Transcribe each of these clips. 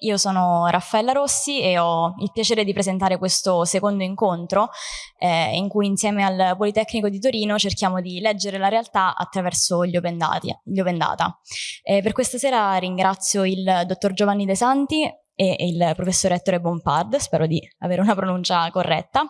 io sono Raffaella Rossi e ho il piacere di presentare questo secondo incontro eh, in cui insieme al Politecnico di Torino cerchiamo di leggere la realtà attraverso gli Open, dati, gli open Data. Eh, per questa sera ringrazio il dottor Giovanni De Santi e il professor Ettore Bompard, spero di avere una pronuncia corretta,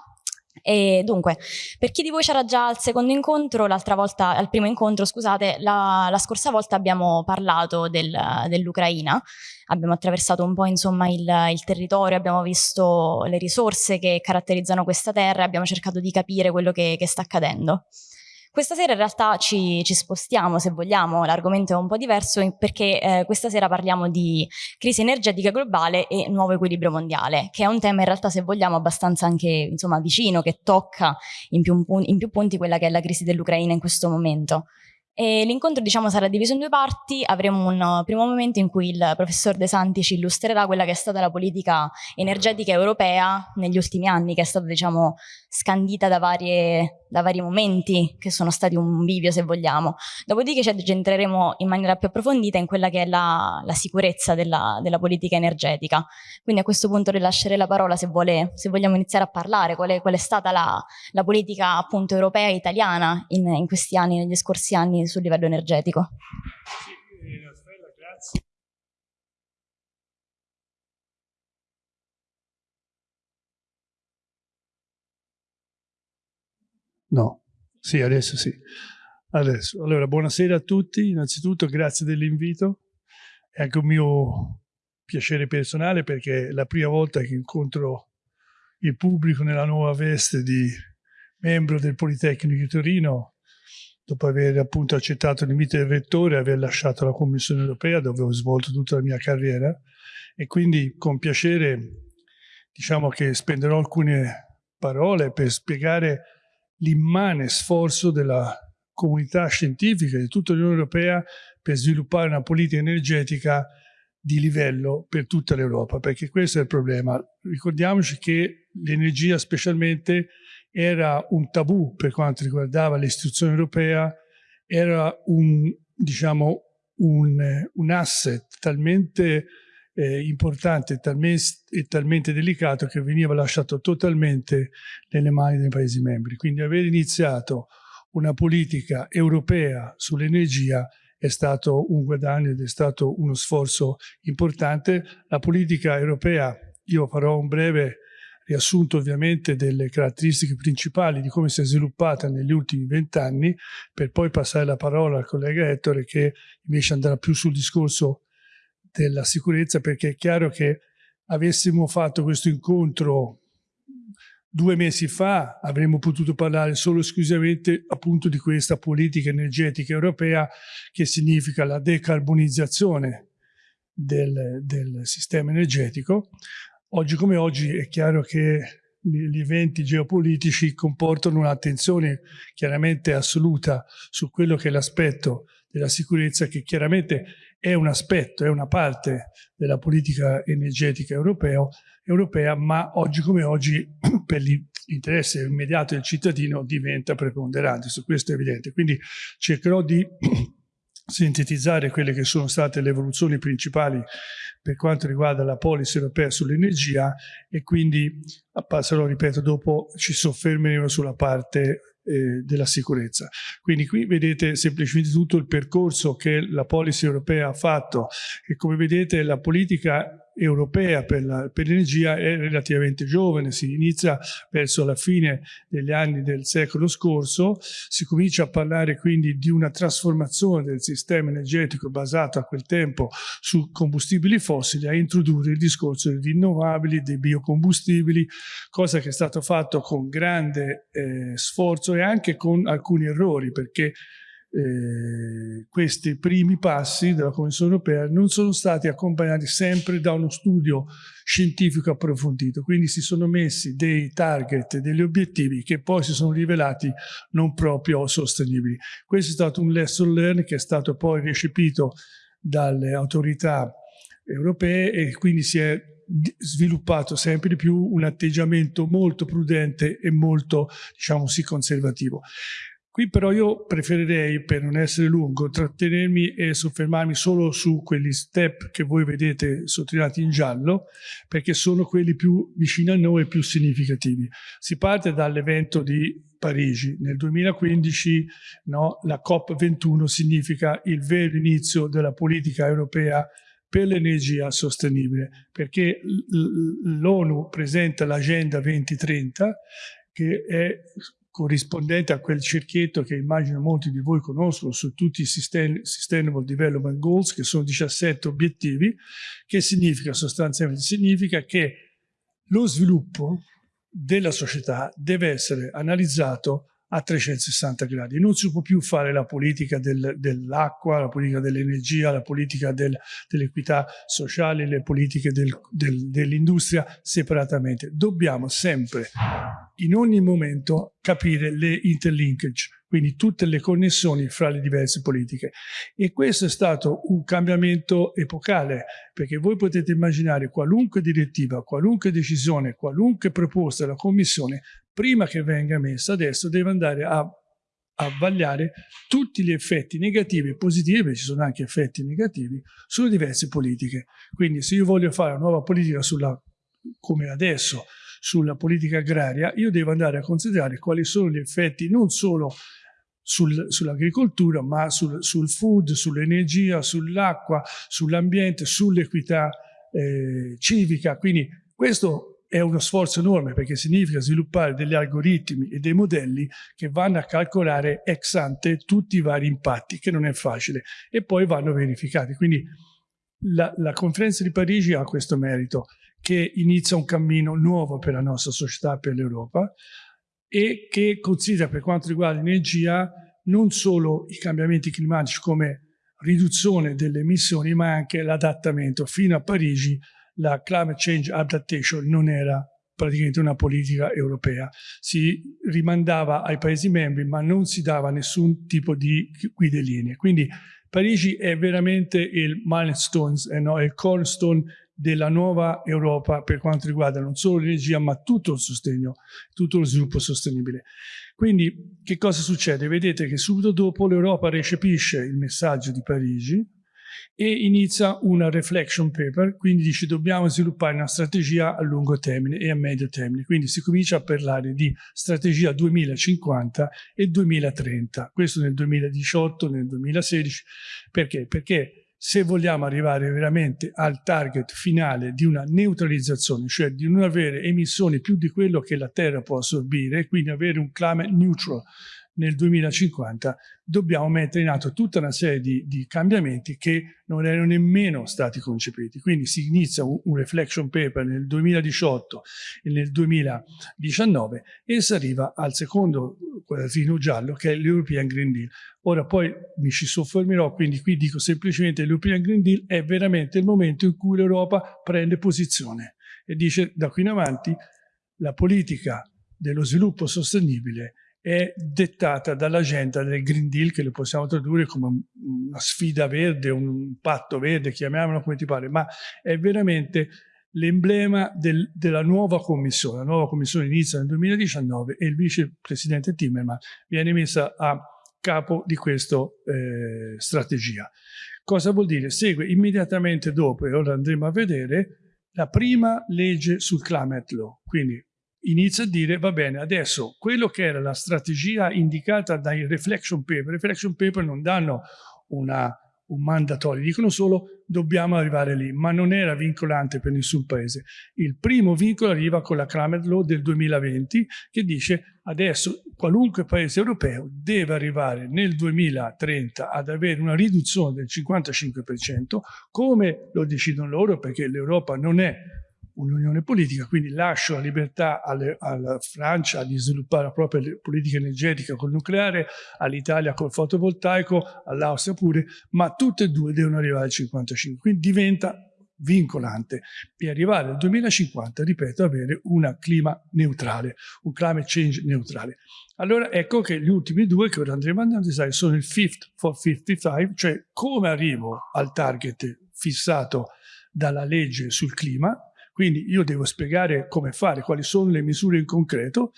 e dunque, per chi di voi c'era già al secondo incontro, l'altra volta, al primo incontro, scusate, la, la scorsa volta abbiamo parlato del, dell'Ucraina, abbiamo attraversato un po' insomma il, il, territorio, abbiamo visto le risorse che caratterizzano questa terra, abbiamo cercato di capire quello che, che sta accadendo. Questa sera in realtà ci, ci spostiamo, se vogliamo, l'argomento è un po' diverso perché eh, questa sera parliamo di crisi energetica globale e nuovo equilibrio mondiale, che è un tema in realtà, se vogliamo, abbastanza anche insomma, vicino, che tocca in più, in più punti quella che è la crisi dell'Ucraina in questo momento. L'incontro diciamo, sarà diviso in due parti, avremo un primo momento in cui il professor De Santi ci illustrerà quella che è stata la politica energetica europea negli ultimi anni, che è stata diciamo, scandita da, varie, da, vari momenti, che sono stati un bivio se vogliamo. Dopodiché ci entreremo in maniera più approfondita in quella che è la, la sicurezza della, della, politica energetica. Quindi a questo punto rilascerei la parola se, vuole, se vogliamo iniziare a parlare, qual è, qual è stata la, la, politica appunto europea e italiana in, in questi anni, negli scorsi anni sul livello energetico. Sì. No, sì, adesso sì. Adesso. Allora, buonasera a tutti. Innanzitutto grazie dell'invito. È anche un mio piacere personale perché è la prima volta che incontro il pubblico nella nuova veste di membro del Politecnico di Torino dopo aver appunto accettato l'invito del rettore e aver lasciato la Commissione europea dove ho svolto tutta la mia carriera e quindi con piacere diciamo che spenderò alcune parole per spiegare l'immane sforzo della comunità scientifica di tutta l'Unione Europea per sviluppare una politica energetica di livello per tutta l'Europa, perché questo è il problema. Ricordiamoci che l'energia specialmente era un tabù per quanto riguardava l'istituzione europea, era un, diciamo, un, un asset talmente eh, importante talmente, e talmente delicato che veniva lasciato totalmente nelle mani dei Paesi membri. Quindi aver iniziato una politica europea sull'energia è stato un guadagno ed è stato uno sforzo importante. La politica europea, io farò un breve riassunto ovviamente delle caratteristiche principali di come si è sviluppata negli ultimi vent'anni, per poi passare la parola al collega Ettore che invece andrà più sul discorso della sicurezza, perché è chiaro che avessimo fatto questo incontro due mesi fa avremmo potuto parlare solo esclusivamente appunto di questa politica energetica europea che significa la decarbonizzazione del, del sistema energetico. Oggi come oggi è chiaro che gli eventi geopolitici comportano un'attenzione chiaramente assoluta su quello che è l'aspetto della sicurezza che chiaramente è un aspetto, è una parte della politica energetica europeo, europea, ma oggi come oggi per l'interesse immediato del cittadino diventa preponderante, su questo è evidente. Quindi cercherò di sintetizzare quelle che sono state le evoluzioni principali per quanto riguarda la policy europea sull'energia e quindi passerò, ripeto, dopo ci soffermeremo sulla parte eh, della sicurezza. Quindi qui vedete semplicemente tutto il percorso che la policy europea ha fatto e come vedete la politica europea per l'energia è relativamente giovane, si inizia verso la fine degli anni del secolo scorso, si comincia a parlare quindi di una trasformazione del sistema energetico basato a quel tempo su combustibili fossili, a introdurre il discorso dei rinnovabili, dei biocombustibili, cosa che è stato fatto con grande eh, sforzo e anche con alcuni errori, perché eh, questi primi passi della Commissione europea non sono stati accompagnati sempre da uno studio scientifico approfondito, quindi si sono messi dei target, degli obiettivi che poi si sono rivelati non proprio sostenibili. Questo è stato un lesson learned che è stato poi recepito dalle autorità europee e quindi si è sviluppato sempre di più un atteggiamento molto prudente e molto, diciamo sì, conservativo. Qui però io preferirei, per non essere lungo, trattenermi e soffermarmi solo su quegli step che voi vedete sottolineati in giallo, perché sono quelli più vicini a noi e più significativi. Si parte dall'evento di Parigi. Nel 2015 no, la COP21 significa il vero inizio della politica europea per l'energia sostenibile, perché l'ONU presenta l'Agenda 2030 che è corrispondente a quel cerchietto che immagino molti di voi conoscono su tutti i Sustainable Development Goals, che sono 17 obiettivi, che significa sostanzialmente significa che lo sviluppo della società deve essere analizzato a 360 gradi. Non si può più fare la politica del, dell'acqua, la politica dell'energia, la politica del, dell'equità sociale, le politiche del, dell'industria separatamente. Dobbiamo sempre, in ogni momento, capire le interlinkage, quindi tutte le connessioni fra le diverse politiche. E questo è stato un cambiamento epocale, perché voi potete immaginare qualunque direttiva, qualunque decisione, qualunque proposta della Commissione prima che venga messa, adesso deve andare a, a vagliare tutti gli effetti negativi e positivi, perché ci sono anche effetti negativi, sulle diverse politiche. Quindi se io voglio fare una nuova politica sulla, come adesso, sulla politica agraria, io devo andare a considerare quali sono gli effetti non solo sul, sull'agricoltura, ma sul, sul food, sull'energia, sull'acqua, sull'ambiente, sull'equità eh, civica. Quindi questo è uno sforzo enorme perché significa sviluppare degli algoritmi e dei modelli che vanno a calcolare ex ante tutti i vari impatti, che non è facile, e poi vanno verificati. Quindi la, la conferenza di Parigi ha questo merito, che inizia un cammino nuovo per la nostra società, per l'Europa, e che considera per quanto riguarda l'energia non solo i cambiamenti climatici come riduzione delle emissioni, ma anche l'adattamento. Fino a Parigi la climate change adaptation non era praticamente una politica europea. Si rimandava ai Paesi membri, ma non si dava nessun tipo di guide linee. Quindi Parigi è veramente il milestone, eh no, il cornerstone della nuova Europa per quanto riguarda non solo l'energia, ma tutto il sostegno, tutto lo sviluppo sostenibile. Quindi che cosa succede? Vedete che subito dopo l'Europa recepisce il messaggio di Parigi, e inizia una reflection paper, quindi dice dobbiamo sviluppare una strategia a lungo termine e a medio termine, quindi si comincia a parlare di strategia 2050 e 2030, questo nel 2018, nel 2016, perché? Perché se vogliamo arrivare veramente al target finale di una neutralizzazione, cioè di non avere emissioni più di quello che la Terra può assorbire, quindi avere un climate neutral nel 2050 dobbiamo mettere in atto tutta una serie di, di, cambiamenti che non erano nemmeno stati concepiti. Quindi si inizia un, un, reflection paper nel 2018 e nel 2019 e si arriva al secondo quadratino giallo che è l'European Green Deal. Ora poi mi ci soffermerò, quindi qui dico semplicemente l'European Green Deal è veramente il momento in cui l'Europa prende posizione e dice da qui in avanti la politica dello sviluppo sostenibile è dettata dall'agenda del Green Deal, che lo possiamo tradurre come una sfida verde, un patto verde, chiamiamolo come ti pare, ma è veramente l'emblema del, della nuova commissione. La nuova commissione inizia nel 2019 e il vicepresidente Timmermans viene messa a capo di questa eh, strategia. Cosa vuol dire? Segue immediatamente dopo, e ora andremo a vedere, la prima legge sul climate law, quindi inizia a dire va bene adesso quello che era la strategia indicata dai reflection paper, reflection paper non danno una, un mandatorio, dicono solo dobbiamo arrivare lì, ma non era vincolante per nessun paese. Il primo vincolo arriva con la Climate Law del 2020 che dice adesso qualunque paese europeo deve arrivare nel 2030 ad avere una riduzione del 55%, come lo decidono loro perché l'Europa non è un'unione politica, quindi lascio la libertà alle, alla Francia di sviluppare la propria politica energetica col nucleare, all'Italia col fotovoltaico, all'Austria pure, ma tutte e due devono arrivare al 55, quindi diventa vincolante e arrivare al 2050, ripeto, avere un clima neutrale, un climate change neutrale. Allora ecco che gli ultimi due che ora andremo a analizzare sono il Fifth for 55, cioè come arrivo al target fissato dalla legge sul clima, Quindi io devo spiegare come fare, quali sono le misure in concreto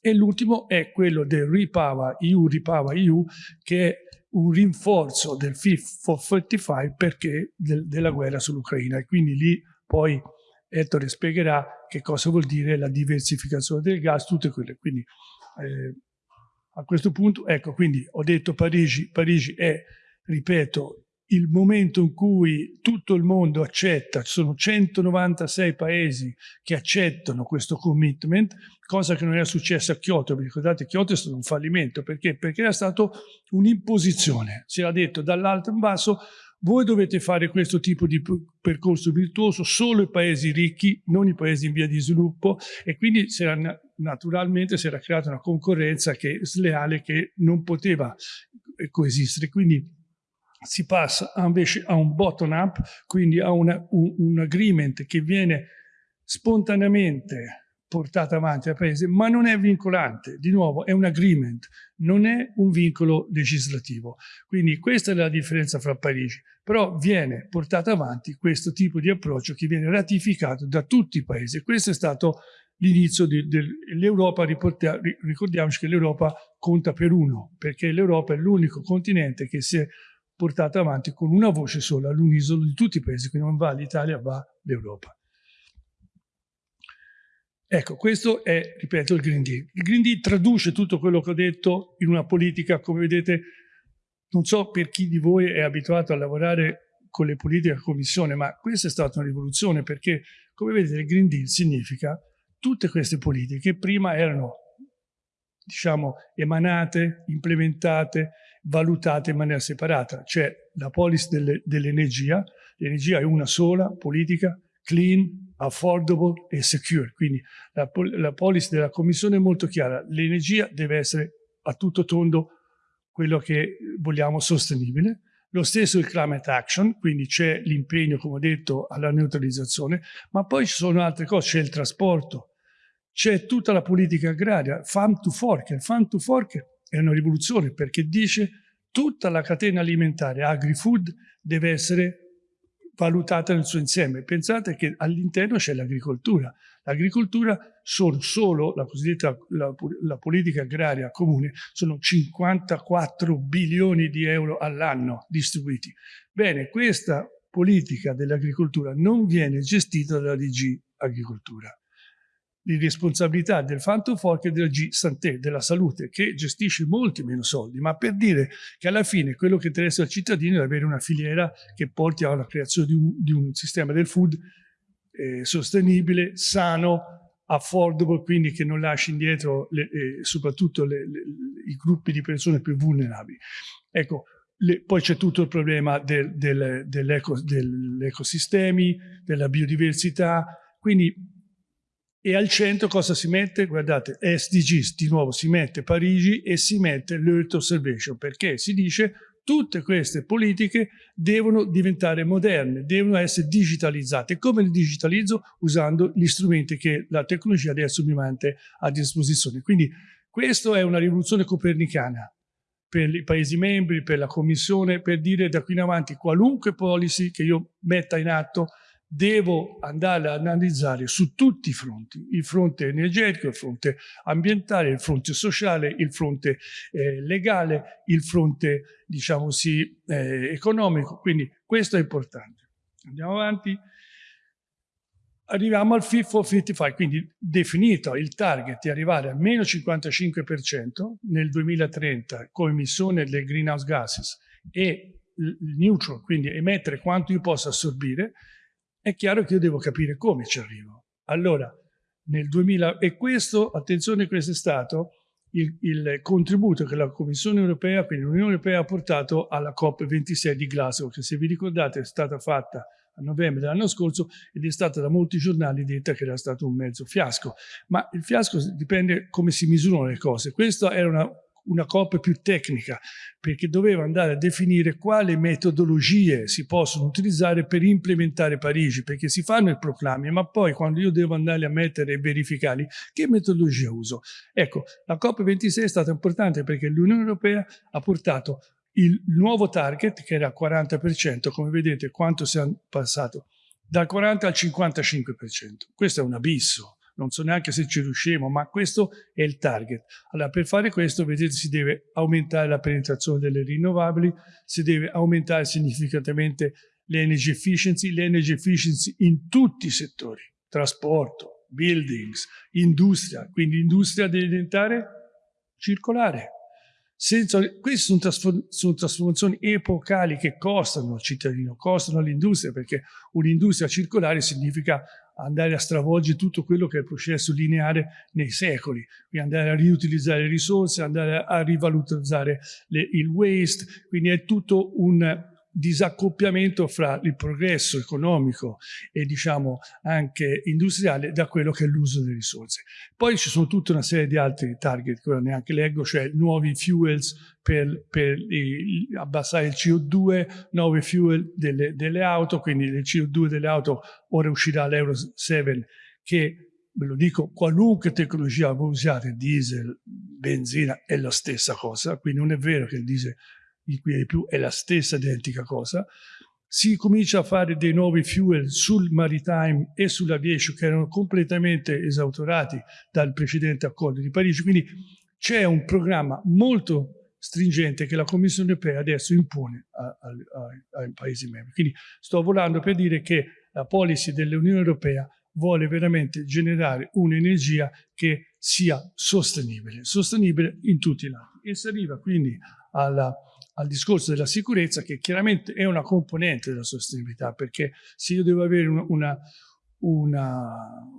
e l'ultimo è quello del Repower EU, Repower EU, che è un rinforzo del Fit for 45 perché del, della guerra sull'Ucraina e quindi lì poi Ettore spiegherà che cosa vuol dire la diversificazione del gas, tutte quelle. Quindi eh, a questo punto, ecco, quindi ho detto Parigi, Parigi è, ripeto, il momento in cui tutto il mondo accetta, ci sono 196 paesi che accettano questo commitment, cosa che non era successa a Kyoto, vi ricordate Kyoto è stato un fallimento, perché? Perché era stato un'imposizione, si era detto dall'alto in basso voi dovete fare questo tipo di percorso virtuoso solo i paesi ricchi, non i paesi in via di sviluppo e quindi era, naturalmente si era creata una concorrenza che, sleale che non poteva coesistere. Quindi si passa invece a un bottom up, quindi a una, un, un agreement che viene spontaneamente portata avanti al Paese, ma non è vincolante, di nuovo è un agreement, non è un vincolo legislativo. Quindi questa è la differenza fra Parigi, però viene portato avanti questo tipo di approccio che viene ratificato da tutti i Paesi. Questo è stato l'inizio dell'Europa, ricordiamoci che l'Europa conta per uno, perché l'Europa è l'unico continente che si è portato avanti con una voce sola all'unisono di tutti i paesi, quindi non va l'Italia, va l'Europa. Ecco, questo è, ripeto, il Green Deal. Il Green Deal traduce tutto quello che ho detto in una politica, come vedete, non so per chi di voi è abituato a lavorare con le politiche a commissione, ma questa è stata una rivoluzione perché, come vedete, il Green Deal significa tutte queste politiche che prima erano, diciamo, emanate, implementate, valutate in maniera separata. C'è la policy dell'energia, l'energia è una sola politica, clean, affordable e secure. Quindi la, la policy della Commissione è molto chiara, l'energia deve essere a tutto tondo quello che vogliamo sostenibile. Lo stesso il climate action, quindi c'è l'impegno, come ho detto, alla neutralizzazione, ma poi ci sono altre cose, c'è il trasporto, c'è tutta la politica agraria, farm to fork. Farm to fork è una rivoluzione perché dice tutta la catena alimentare, agri-food, deve essere valutata nel suo insieme. Pensate che all'interno c'è l'agricoltura. L'agricoltura sono solo, la cosiddetta la, la politica agraria comune, sono 54 bilioni di euro all'anno distribuiti. Bene, questa politica dell'agricoltura non viene gestita dalla DG Agricoltura di responsabilità del Phantom Fork e della G Santé, della salute, che gestisce molti meno soldi, ma per dire che alla fine quello che interessa al cittadino è avere una filiera che porti alla creazione di un, di un sistema del food eh, sostenibile, sano, affordable, quindi che non lasci indietro le, eh, soprattutto le, le, i gruppi di persone più vulnerabili. Ecco, le, poi c'è tutto il problema del, del, dell'eco, dell'ecosistemi, della biodiversità, quindi e al centro cosa si mette? Guardate, SDGs, di nuovo si mette Parigi e si mette l'Earth Observation, perché si dice tutte queste politiche devono diventare moderne, devono essere digitalizzate. Come le digitalizzo? Usando gli strumenti che la tecnologia adesso mi mette a disposizione. Quindi questa è una rivoluzione copernicana per i Paesi membri, per la Commissione, per dire da qui in avanti qualunque policy che io metta in atto devo andare ad analizzare su tutti i fronti, il fronte energetico, il fronte ambientale, il fronte sociale, il fronte eh, legale, il fronte, diciamo sì, eh, economico, quindi questo è importante. Andiamo avanti. Arriviamo al Fit for 55, quindi definito il target di arrivare a meno 55% nel 2030 con emissione delle greenhouse gases e neutral, quindi emettere quanto io posso assorbire, è chiaro che io devo capire come ci arrivo. Allora, nel 2000, e questo, attenzione, questo è stato il, il, contributo che la Commissione europea, quindi l'Unione europea ha portato alla COP26 di Glasgow, che se vi ricordate è stata fatta a novembre dell'anno scorso ed è stata da molti giornali detta che era stato un mezzo fiasco. Ma il fiasco dipende come si misurano le cose. Questa era una una COP più tecnica, perché doveva andare a definire quali metodologie si possono utilizzare per implementare Parigi, perché si fanno i proclami, ma poi quando io devo andare a mettere e verificare che metodologia uso. Ecco, la COP26 è stata importante perché l'Unione Europea ha portato il nuovo target, che era 40%, come vedete quanto si è passato dal 40 al 55%. Questo è un abisso, non so neanche se ci riusciremo, ma questo è il target. Allora, per fare questo, vedete, si deve aumentare la penetrazione delle rinnovabili, si deve aumentare significativamente l'energy efficiency, l'energy efficiency in tutti i settori, trasporto, buildings, industria, quindi l'industria deve diventare circolare. Senza, queste sono, trasformazioni epocali che costano al cittadino, costano all'industria, perché un'industria circolare significa andare a stravolgere tutto quello che è il processo lineare nei secoli, quindi andare a riutilizzare risorse, andare a rivalutizzare le, il waste, quindi è tutto un disaccoppiamento fra il progresso economico e diciamo anche industriale da quello che è l'uso delle risorse. Poi ci sono tutta una serie di altri target che neanche leggo, cioè nuovi fuels per, per i, abbassare il CO2, nuovi fuel delle, delle auto, quindi il CO2 delle auto ora uscirà l'Euro 7 che ve lo dico, qualunque tecnologia voi usiate, diesel, benzina, è la stessa cosa, quindi non è vero che il diesel inquina di più, è la stessa identica cosa. Si comincia a fare dei nuovi fuel sul maritime e sull'aviation che erano completamente esautorati dal precedente accordo di Parigi, quindi c'è un programma molto stringente che la Commissione europea adesso impone ai Paesi membri. Quindi sto volando per dire che la policy dell'Unione europea vuole veramente generare un'energia che sia sostenibile, sostenibile in tutti i lati. E si arriva quindi alla al discorso della sicurezza che chiaramente è una componente della sostenibilità perché se io devo avere una, una,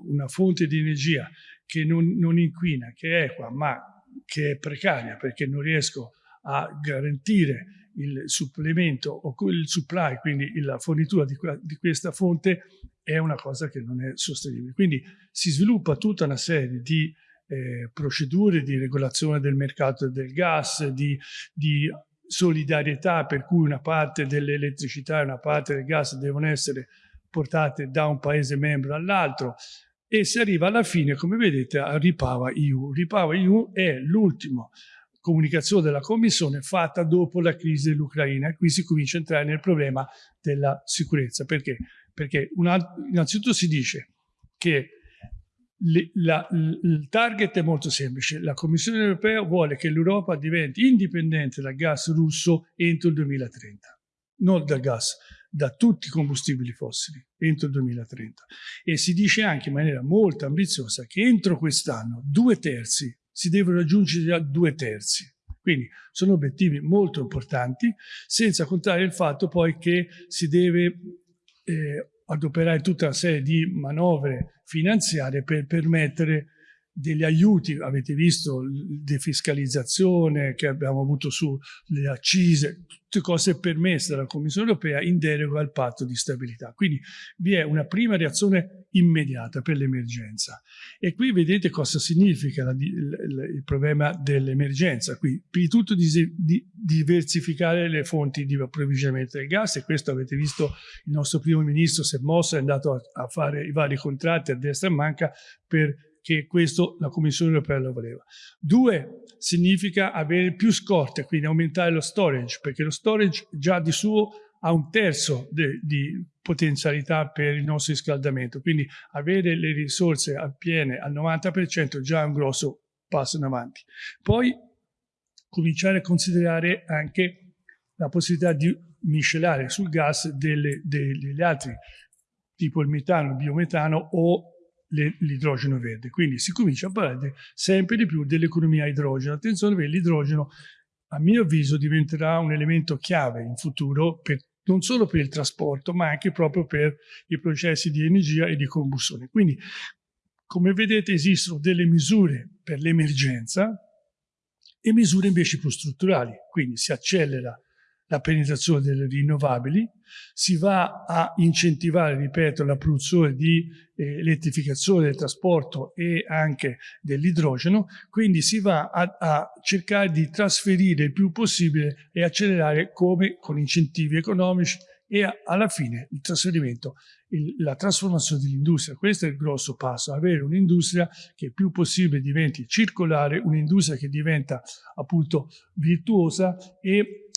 una fonte di energia che non, non, inquina, che è equa ma che è precaria perché non riesco a garantire il supplemento o il supply, quindi la fornitura di, di questa fonte è una cosa che non è sostenibile. Quindi si sviluppa tutta una serie di eh, procedure di regolazione del mercato del gas, di, di solidarietà per cui una parte dell'elettricità e una parte del gas devono essere portate da un paese membro all'altro e si arriva alla fine, come vedete, a Ripava EU. Ripava EU è l'ultima comunicazione della Commissione fatta dopo la crisi dell'Ucraina. Qui si comincia a entrare nel problema della sicurezza. Perché? Perché innanzitutto si dice che la, il target è molto semplice. La Commissione europea vuole che l'Europa diventi indipendente dal gas russo entro il 2030, non dal gas, da tutti i combustibili fossili entro il 2030. E si dice anche in maniera molto ambiziosa che entro quest'anno due terzi si devono raggiungere a due terzi. Quindi sono obiettivi molto importanti, senza contare il fatto poi che si deve eh, adoperare tutta una serie di manovre finanziarie per permettere degli aiuti, avete visto la defiscalizzazione che abbiamo avuto sulle accise, tutte cose permesse dalla Commissione europea in deroga al patto di stabilità. Quindi vi è una prima reazione immediata per l'emergenza. E qui vedete cosa significa la, il, il, problema dell'emergenza. Qui, prima di tutto, di, di, diversificare le fonti di approvvigionamento del gas e questo avete visto il nostro primo ministro si è mosso, è andato a, a fare i vari contratti a destra e manca per che questo la Commissione europea lo voleva. Due, significa avere più scorte, quindi aumentare lo storage, perché lo storage già di suo ha un terzo di potenzialità per il nostro riscaldamento, quindi avere le risorse piene al 90% già è un grosso passo in avanti. Poi cominciare a considerare anche la possibilità di miscelare sul gas delle, degli altri, tipo il metano, il biometano o l'idrogeno verde. Quindi si comincia a parlare sempre di più dell'economia idrogeno. Attenzione perché l'idrogeno, a mio avviso, diventerà un elemento chiave in futuro per, non solo per il trasporto, ma anche proprio per i processi di energia e di combustione. Quindi, come vedete, esistono delle misure per l'emergenza e misure invece più strutturali. Quindi si accelera la penetrazione delle rinnovabili, si va a incentivare, ripeto, la produzione di eh, elettrificazione del trasporto e anche dell'idrogeno, quindi si va a, a, cercare di trasferire il più possibile e accelerare come con incentivi economici e a, alla fine il trasferimento, il, la trasformazione dell'industria. Questo è il grosso passo, avere un'industria che il più possibile diventi circolare, un'industria che diventa appunto virtuosa e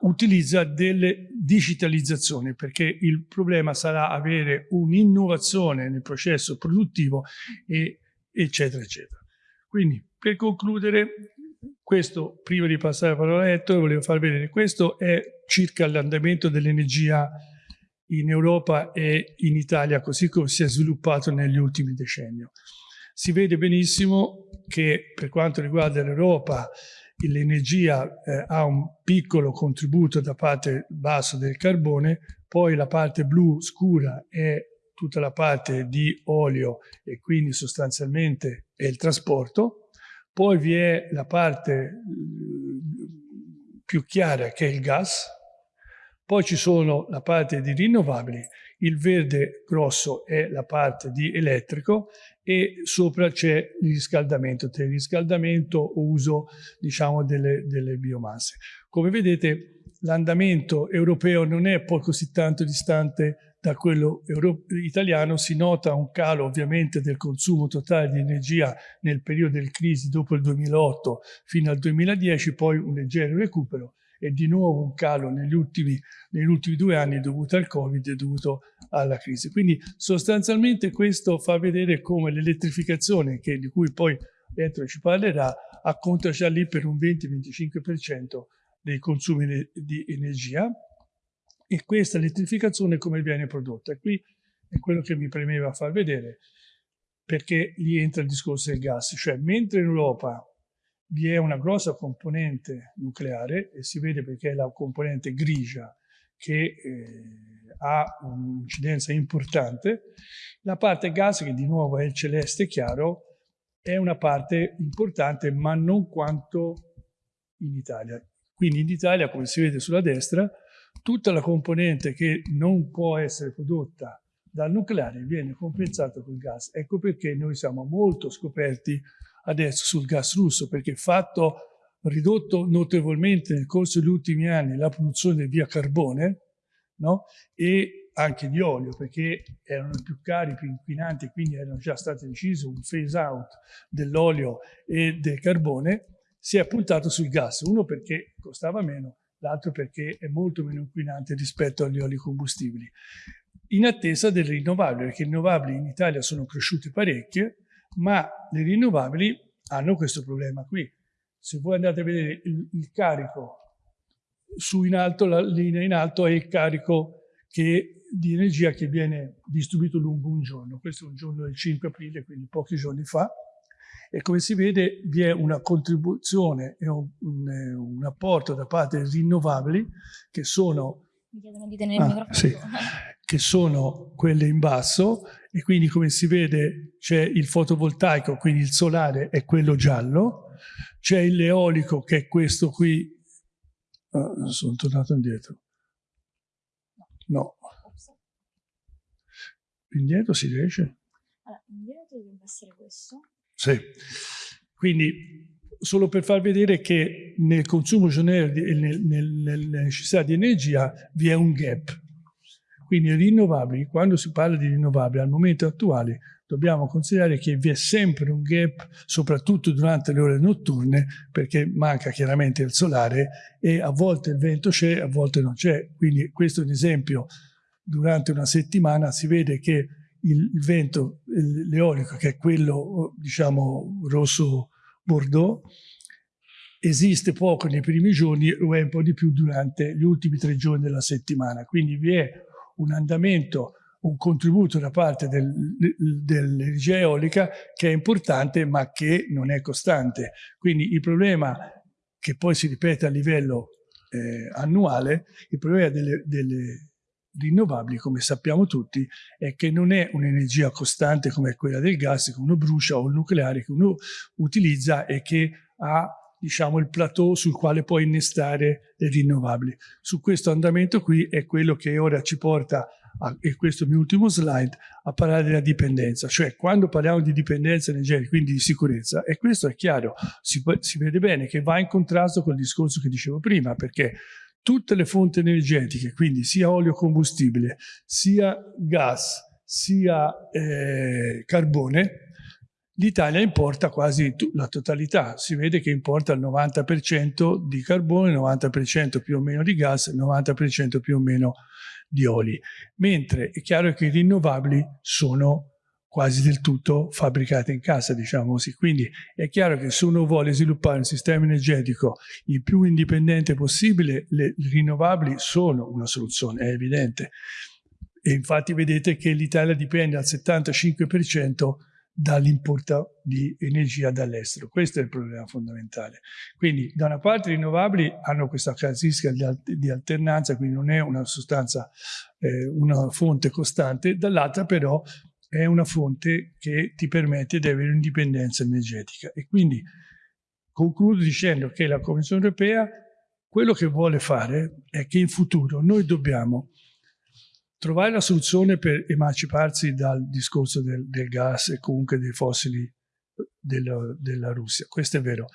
utilizza delle digitalizzazioni perché il problema sarà avere un'innovazione nel processo produttivo e, eccetera eccetera. Quindi per concludere questo prima di passare la parola a Ettore volevo far vedere questo è circa l'andamento dell'energia in Europa e in Italia così come si è sviluppato negli ultimi decenni. Si vede benissimo che per quanto riguarda l'Europa l'energia eh, ha un piccolo contributo da parte basso del carbone, poi la parte blu scura è tutta la parte di olio e quindi sostanzialmente è il trasporto, poi vi è la parte eh, più chiara che è il gas, poi ci sono la parte di rinnovabili, il verde grosso è la parte di elettrico e sopra c'è il riscaldamento, tra il riscaldamento o uso diciamo delle, delle biomasse. Come vedete l'andamento europeo non è poi così tanto distante da quello italiano, si nota un calo ovviamente del consumo totale di energia nel periodo del crisi dopo il 2008 fino al 2010, poi un leggero recupero e di nuovo un calo negli ultimi, negli ultimi due anni dovuto al Covid e dovuto alla crisi. Quindi sostanzialmente questo fa vedere come l'elettrificazione, di cui poi Ettore ci parlerà, acconta già lì per un 20-25% dei consumi di energia e questa elettrificazione come viene prodotta. Qui è quello che mi premeva far vedere perché lì entra il discorso del gas, cioè mentre in Europa vi è una grossa componente nucleare e si vede perché è la componente grigia che eh, ha un'incidenza importante. La parte gas, che di nuovo è il celeste chiaro, è una parte importante ma non quanto in Italia. Quindi in Italia, come si vede sulla destra, tutta la componente che non può essere prodotta dal nucleare viene compensata col gas. Ecco perché noi siamo molto scoperti adesso sul gas russo, perché fatto ridotto notevolmente nel corso degli ultimi anni la produzione via carbone no? e anche di olio, perché erano più cari, più inquinanti, quindi erano già state decise un phase out dell'olio e del carbone, si è puntato sul gas, uno perché costava meno, l'altro perché è molto meno inquinante rispetto agli oli combustibili. In attesa delle rinnovabili, perché le rinnovabili in Italia sono cresciute parecchie, ma le rinnovabili hanno questo problema qui. Se voi andate a vedere il, il carico su in alto, la linea in alto è il carico che, di energia che viene distribuito lungo un giorno. Questo è un giorno del 5 aprile, quindi pochi giorni fa. E come si vede vi è una contribuzione e un, un, un apporto da parte delle rinnovabili che sono ah. Sì, che sono quelle in basso e quindi come si vede c'è il fotovoltaico, quindi il solare è quello giallo, c'è l'eolico che è questo qui, ah, sono tornato indietro, no, indietro si riesce? Allora, indietro dovrebbe essere questo. Sì, quindi solo per far vedere che nel consumo giornaliero e nel, nel, nella necessità di energia vi è un gap. Quindi rinnovabili, quando si parla di rinnovabili al momento attuale, dobbiamo considerare che vi è sempre un gap, soprattutto durante le ore notturne, perché manca chiaramente il solare e a volte il vento c'è, a volte non c'è. Quindi questo è un esempio, durante una settimana si vede che il, vento, l'eolico, che è quello diciamo rosso Bordeaux esiste poco nei primi giorni o è un po' di più durante gli ultimi tre giorni della settimana. Quindi vi è un andamento, un contributo da parte del, dell'energia eolica che è importante ma che non è costante. Quindi il problema che poi si ripete a livello eh, annuale, il problema delle, delle rinnovabili, come sappiamo tutti, è che non è un'energia costante come quella del gas che uno brucia o il nucleare che uno utilizza e che ha diciamo il plateau sul quale può innestare le rinnovabili. Su questo andamento qui è quello che ora ci porta, a, e questo è il mio ultimo slide, a parlare della dipendenza. Cioè quando parliamo di dipendenza energetica, quindi di sicurezza, e questo è chiaro, si, si vede bene che va in contrasto con il discorso che dicevo prima, perché tutte le fonti energetiche, quindi sia olio combustibile, sia gas, sia eh, carbone, l'Italia importa quasi la totalità, si vede che importa il 90% di carbone, il 90% più o meno di gas, il 90% più o meno di oli, mentre è chiaro che i rinnovabili sono quasi del tutto fabbricate in casa, diciamo così. Quindi è chiaro che se uno vuole sviluppare un sistema energetico il più indipendente possibile, le rinnovabili sono una soluzione, è evidente. E infatti vedete che l'Italia dipende al 75% dall'importo di energia dall'estero. Questo è il problema fondamentale. Quindi da una parte i rinnovabili hanno questa caratteristica di, alternanza, quindi non è una sostanza, eh, una fonte costante, dall'altra però è una fonte che ti permette di avere un'indipendenza energetica. E quindi concludo dicendo che la Commissione europea quello che vuole fare è che in futuro noi dobbiamo trovare la soluzione per emanciparsi dal discorso del, del gas e comunque dei fossili della, della, Russia, questo è vero,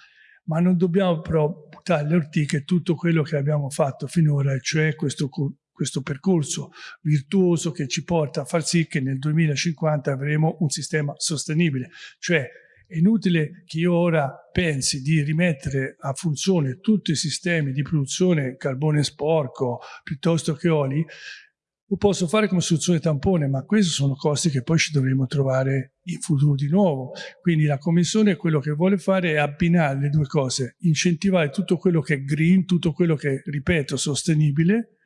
ma non dobbiamo però buttare alle ortiche tutto quello che abbiamo fatto finora, cioè questo, questo percorso virtuoso che ci porta a far sì che nel 2050 avremo un sistema sostenibile, cioè è inutile che io ora pensi di rimettere a funzione tutti i sistemi di produzione carbone sporco piuttosto che oli lo posso fare come soluzione tampone, ma questi sono costi che poi ci dovremo trovare in futuro di nuovo. Quindi la Commissione quello che vuole fare è abbinare le due cose, incentivare tutto quello che è green, tutto quello che è, ripeto, sostenibile,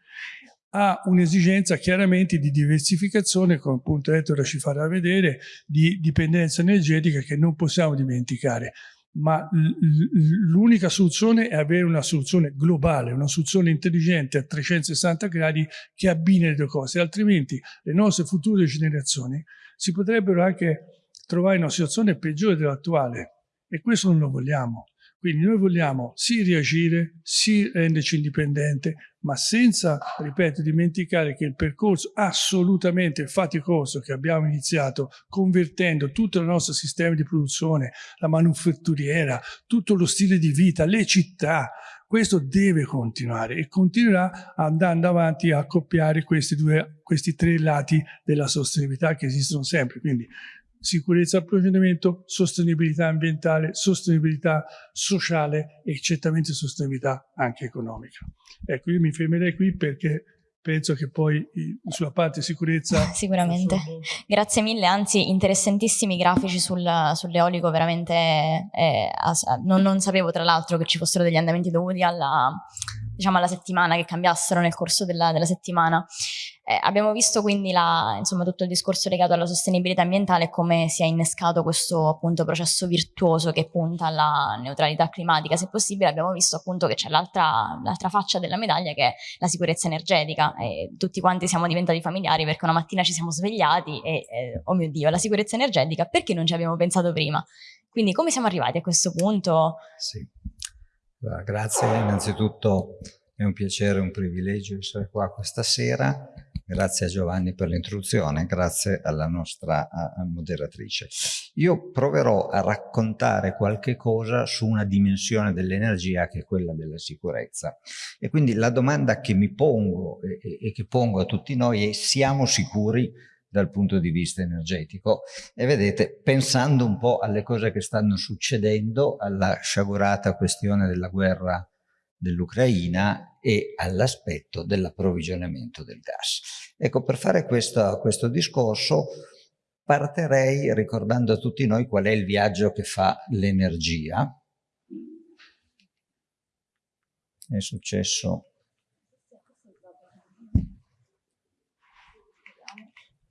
ha un'esigenza chiaramente di diversificazione, come appunto Ettore ci farà vedere, di dipendenza energetica che non possiamo dimenticare ma l'unica soluzione è avere una soluzione globale, una soluzione intelligente a 360 gradi che abbini le due cose, altrimenti le nostre future generazioni si potrebbero anche trovare in una situazione peggiore dell'attuale e questo non lo vogliamo. Quindi noi vogliamo sì reagire, sì renderci indipendente, ma senza, ripeto, dimenticare che il percorso assolutamente faticoso che abbiamo iniziato convertendo tutto il nostro sistema di produzione, la manufatturiera, tutto lo stile di vita, le città, questo deve continuare e continuerà andando avanti a accoppiare questi, due, questi tre lati della sostenibilità che esistono sempre. Quindi sicurezza approvvigionamento, sostenibilità ambientale, sostenibilità sociale e certamente sostenibilità anche economica. Ecco, io mi fermerei qui perché penso che poi sulla parte sicurezza... Sicuramente. Grazie mille, anzi interessantissimi grafici sul, sull'eolico, veramente eh, non, non, sapevo tra l'altro che ci fossero degli andamenti dovuti alla, diciamo, alla settimana, che cambiassero nel corso della, della settimana. Eh, abbiamo visto quindi la, insomma, tutto il discorso legato alla sostenibilità ambientale e come si è innescato questo appunto processo virtuoso che punta alla neutralità climatica se possibile. Abbiamo visto appunto che c'è l'altra faccia della medaglia che è la sicurezza energetica e tutti quanti siamo diventati familiari perché una mattina ci siamo svegliati e, eh, oh mio Dio, la sicurezza energetica, perché non ci abbiamo pensato prima? Quindi come siamo arrivati a questo punto? Sì. Grazie, innanzitutto è un piacere un privilegio essere qua questa sera Grazie a Giovanni per l'introduzione, grazie alla nostra moderatrice. Io proverò a raccontare qualche cosa su una dimensione dell'energia che è quella della sicurezza. E quindi la domanda che mi pongo e, e che pongo a tutti noi è siamo sicuri dal punto di vista energetico e vedete pensando un po' alle cose che stanno succedendo alla sciagurata questione della guerra dell'Ucraina e all'aspetto dell'approvvigionamento del gas. Ecco, per fare questo, questo discorso partirei ricordando a tutti noi qual è il viaggio che fa l'energia. È successo...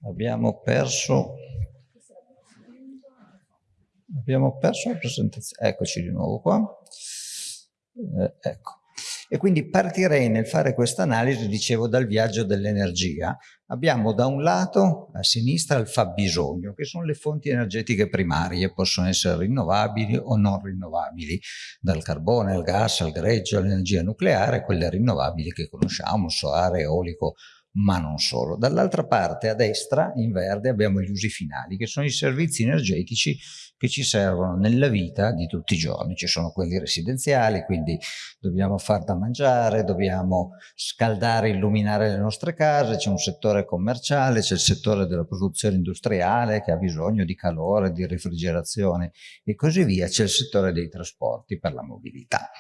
Abbiamo perso... Abbiamo perso la presentazione. Eccoci di nuovo qua. Eh, ecco. E quindi partirei nel fare questa analisi, dicevo, dal viaggio dell'energia. Abbiamo da un lato, a sinistra, il fabbisogno, che sono le fonti energetiche primarie, possono essere rinnovabili o non rinnovabili, dal carbone al gas, al greggio, all'energia nucleare, quelle rinnovabili che conosciamo, solare, eolico, ma non solo. Dall'altra parte, a destra, in verde, abbiamo gli usi finali, che sono i servizi energetici che ci servono nella vita di tutti i giorni. Ci sono quelli residenziali, quindi dobbiamo far da mangiare, dobbiamo scaldare, illuminare le nostre case, c'è un settore commerciale, c'è il settore della produzione industriale che ha bisogno di calore, di refrigerazione e così via, c'è il settore dei trasporti per la mobilità.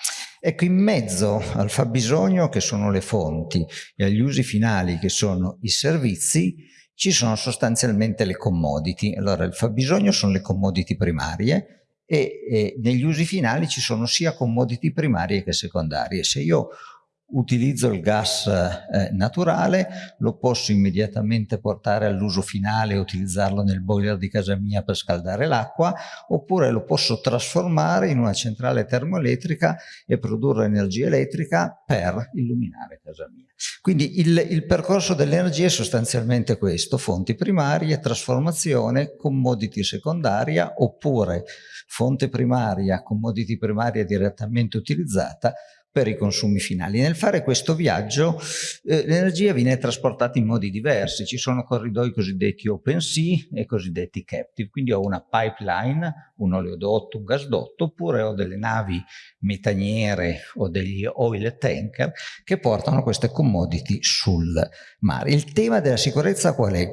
Ecco, in mezzo al fabbisogno, che sono le fonti, e agli usi finali, che sono i servizi, ci sono sostanzialmente le commodity. Allora, il fabbisogno sono le commodity primarie e, e negli usi finali ci sono sia commodity primarie che secondarie. Se io utilizzo il gas eh, naturale, lo posso immediatamente portare all'uso finale e utilizzarlo nel boiler di casa mia per scaldare l'acqua, oppure lo posso trasformare in una centrale termoelettrica e produrre energia elettrica per illuminare casa mia. Quindi il, il percorso dell'energia è sostanzialmente questo, fonti primarie, trasformazione, commodity secondaria, oppure fonte primaria, commodity primaria direttamente utilizzata, per i consumi finali. Nel fare questo viaggio eh, l'energia viene trasportata in modi diversi, ci sono corridoi cosiddetti open sea e cosiddetti captive, quindi ho una pipeline, un oleodotto, un gasdotto, oppure ho delle navi metaniere o degli oil tanker che portano queste commodity sul mare. Il tema della sicurezza qual è?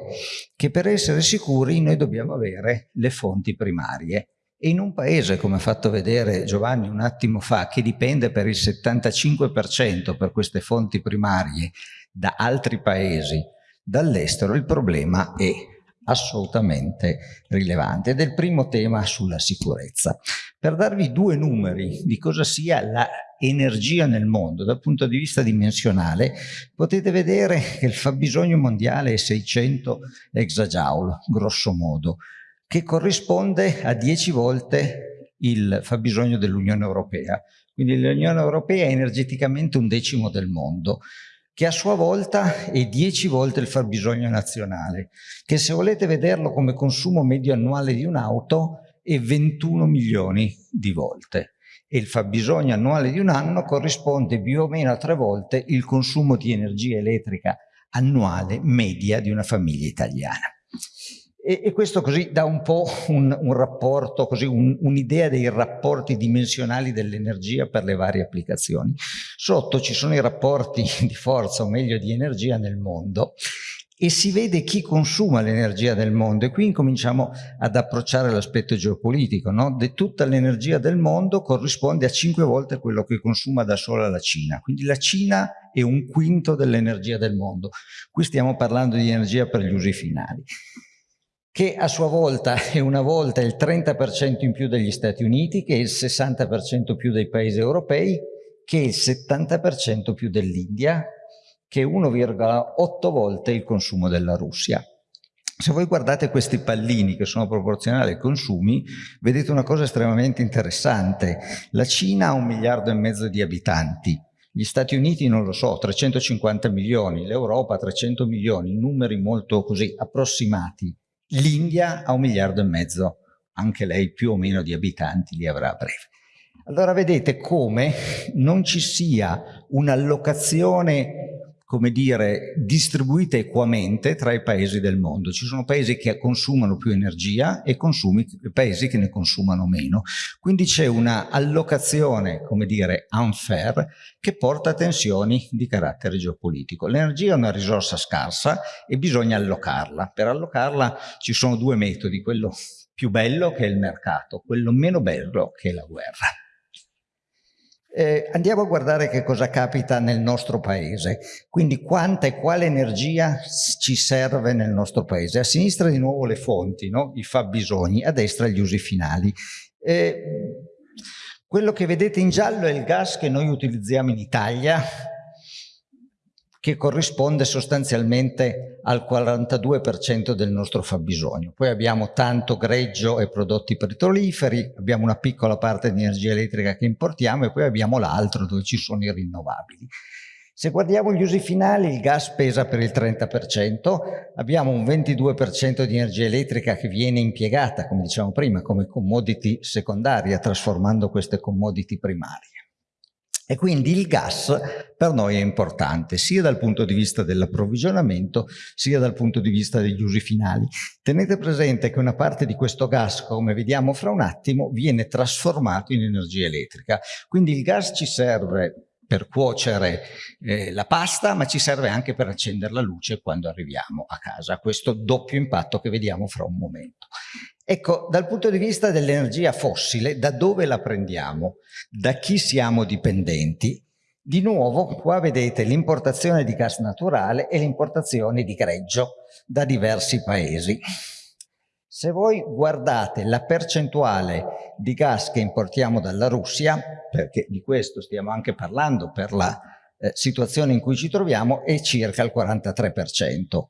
Che per essere sicuri noi dobbiamo avere le fonti primarie e in un paese, come ha fatto vedere Giovanni un attimo fa, che dipende per il 75% per queste fonti primarie da altri paesi, dall'estero, il problema è assolutamente rilevante ed è il primo tema sulla sicurezza. Per darvi due numeri di cosa sia l'energia nel mondo dal punto di vista dimensionale, potete vedere che il fabbisogno mondiale è 600 exajoule, grosso modo che corrisponde a 10 volte il fabbisogno dell'Unione Europea. Quindi l'Unione Europea è energeticamente un decimo del mondo, che a sua volta è 10 volte il fabbisogno nazionale, che se volete vederlo come consumo medio annuale di un'auto è 21 milioni di volte e il fabbisogno annuale di un anno corrisponde più o meno a tre volte il consumo di energia elettrica annuale media di una famiglia italiana. E, e, questo così dà un po' un, un rapporto, un'idea un dei rapporti dimensionali dell'energia per le varie applicazioni. Sotto ci sono i rapporti di forza, o meglio di energia nel mondo, e si vede chi consuma l'energia del mondo e qui incominciamo ad approcciare l'aspetto geopolitico, no? De tutta l'energia del mondo corrisponde a cinque volte quello che consuma da sola la Cina, quindi la Cina è un quinto dell'energia del mondo. Qui stiamo parlando di energia per gli usi finali che a sua volta è una volta il 30% in più degli Stati Uniti, che è il 60% più dei paesi europei, che è il 70% più dell'India, che è 1,8 volte il consumo della Russia. Se voi guardate questi pallini che sono proporzionali ai consumi, vedete una cosa estremamente interessante. La Cina ha un miliardo e mezzo di abitanti, gli Stati Uniti non lo so, 350 milioni, l'Europa 300 milioni, numeri molto così approssimati. L'India ha un miliardo e mezzo, anche lei più o meno di abitanti li avrà a breve. Allora vedete come non ci sia un'allocazione come dire, distribuita equamente tra i paesi del mondo. Ci sono paesi che consumano più energia e consumi, paesi che ne consumano meno. Quindi c'è una allocazione, come dire, unfair, che porta a tensioni di carattere geopolitico. L'energia è una risorsa scarsa e bisogna allocarla. Per allocarla ci sono due metodi, quello più bello che è il mercato, quello meno bello che è la guerra. Eh, andiamo a guardare che cosa capita nel nostro paese, quindi quanta e quale energia ci serve nel nostro paese. A sinistra di nuovo le fonti, no? i fabbisogni, a destra gli usi finali. Eh, quello che vedete in giallo è il gas che noi utilizziamo in Italia, che corrisponde sostanzialmente al 42% del nostro fabbisogno. Poi abbiamo tanto greggio e prodotti petroliferi, abbiamo una piccola parte di energia elettrica che importiamo e poi abbiamo l'altro dove ci sono i rinnovabili. Se guardiamo gli usi finali, il gas pesa per il 30%, abbiamo un 22% di energia elettrica che viene impiegata, come dicevamo prima, come commodity secondaria, trasformando queste commodity primarie. E quindi il gas per noi è importante, sia dal punto di vista dell'approvvigionamento, sia dal punto di vista degli usi finali. Tenete presente che una parte di questo gas, come vediamo fra un attimo, viene trasformato in energia elettrica. Quindi il gas ci serve per cuocere eh, la pasta, ma ci serve anche per accendere la luce quando arriviamo a casa. Questo doppio impatto che vediamo fra un momento. Ecco, dal punto di vista dell'energia fossile, da dove la prendiamo? Da chi siamo dipendenti? Di nuovo, qua vedete l'importazione di gas naturale e l'importazione di greggio da diversi paesi. Se voi guardate la percentuale di gas che importiamo dalla Russia, perché di questo stiamo anche parlando per la eh, situazione in cui ci troviamo, è circa il 43%.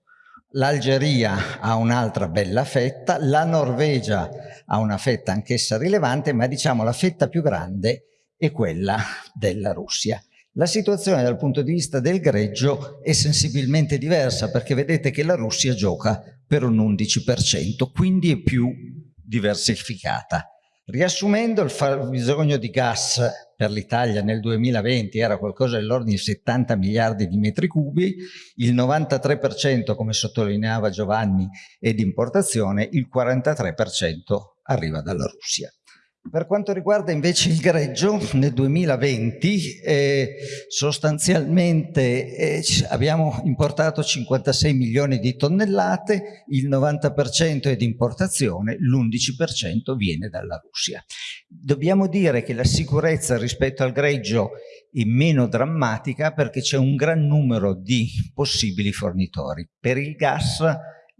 L'Algeria ha un'altra bella fetta, la Norvegia ha una fetta anch'essa rilevante, ma diciamo la fetta più grande è quella della Russia. La situazione dal punto di vista del greggio è sensibilmente diversa perché vedete che la Russia gioca per un 11%, quindi è più diversificata. Riassumendo, il fabbisogno di gas per l'Italia nel 2020 era qualcosa dell'ordine di 70 miliardi di metri cubi, il 93% come sottolineava Giovanni è di importazione, il 43% arriva dalla Russia. Per quanto riguarda invece il greggio, nel 2020 eh, sostanzialmente eh, abbiamo importato 56 milioni di tonnellate, il 90% è di importazione, l'11% viene dalla Russia. Dobbiamo dire che la sicurezza rispetto al greggio è meno drammatica perché c'è un gran numero di possibili fornitori. Per il gas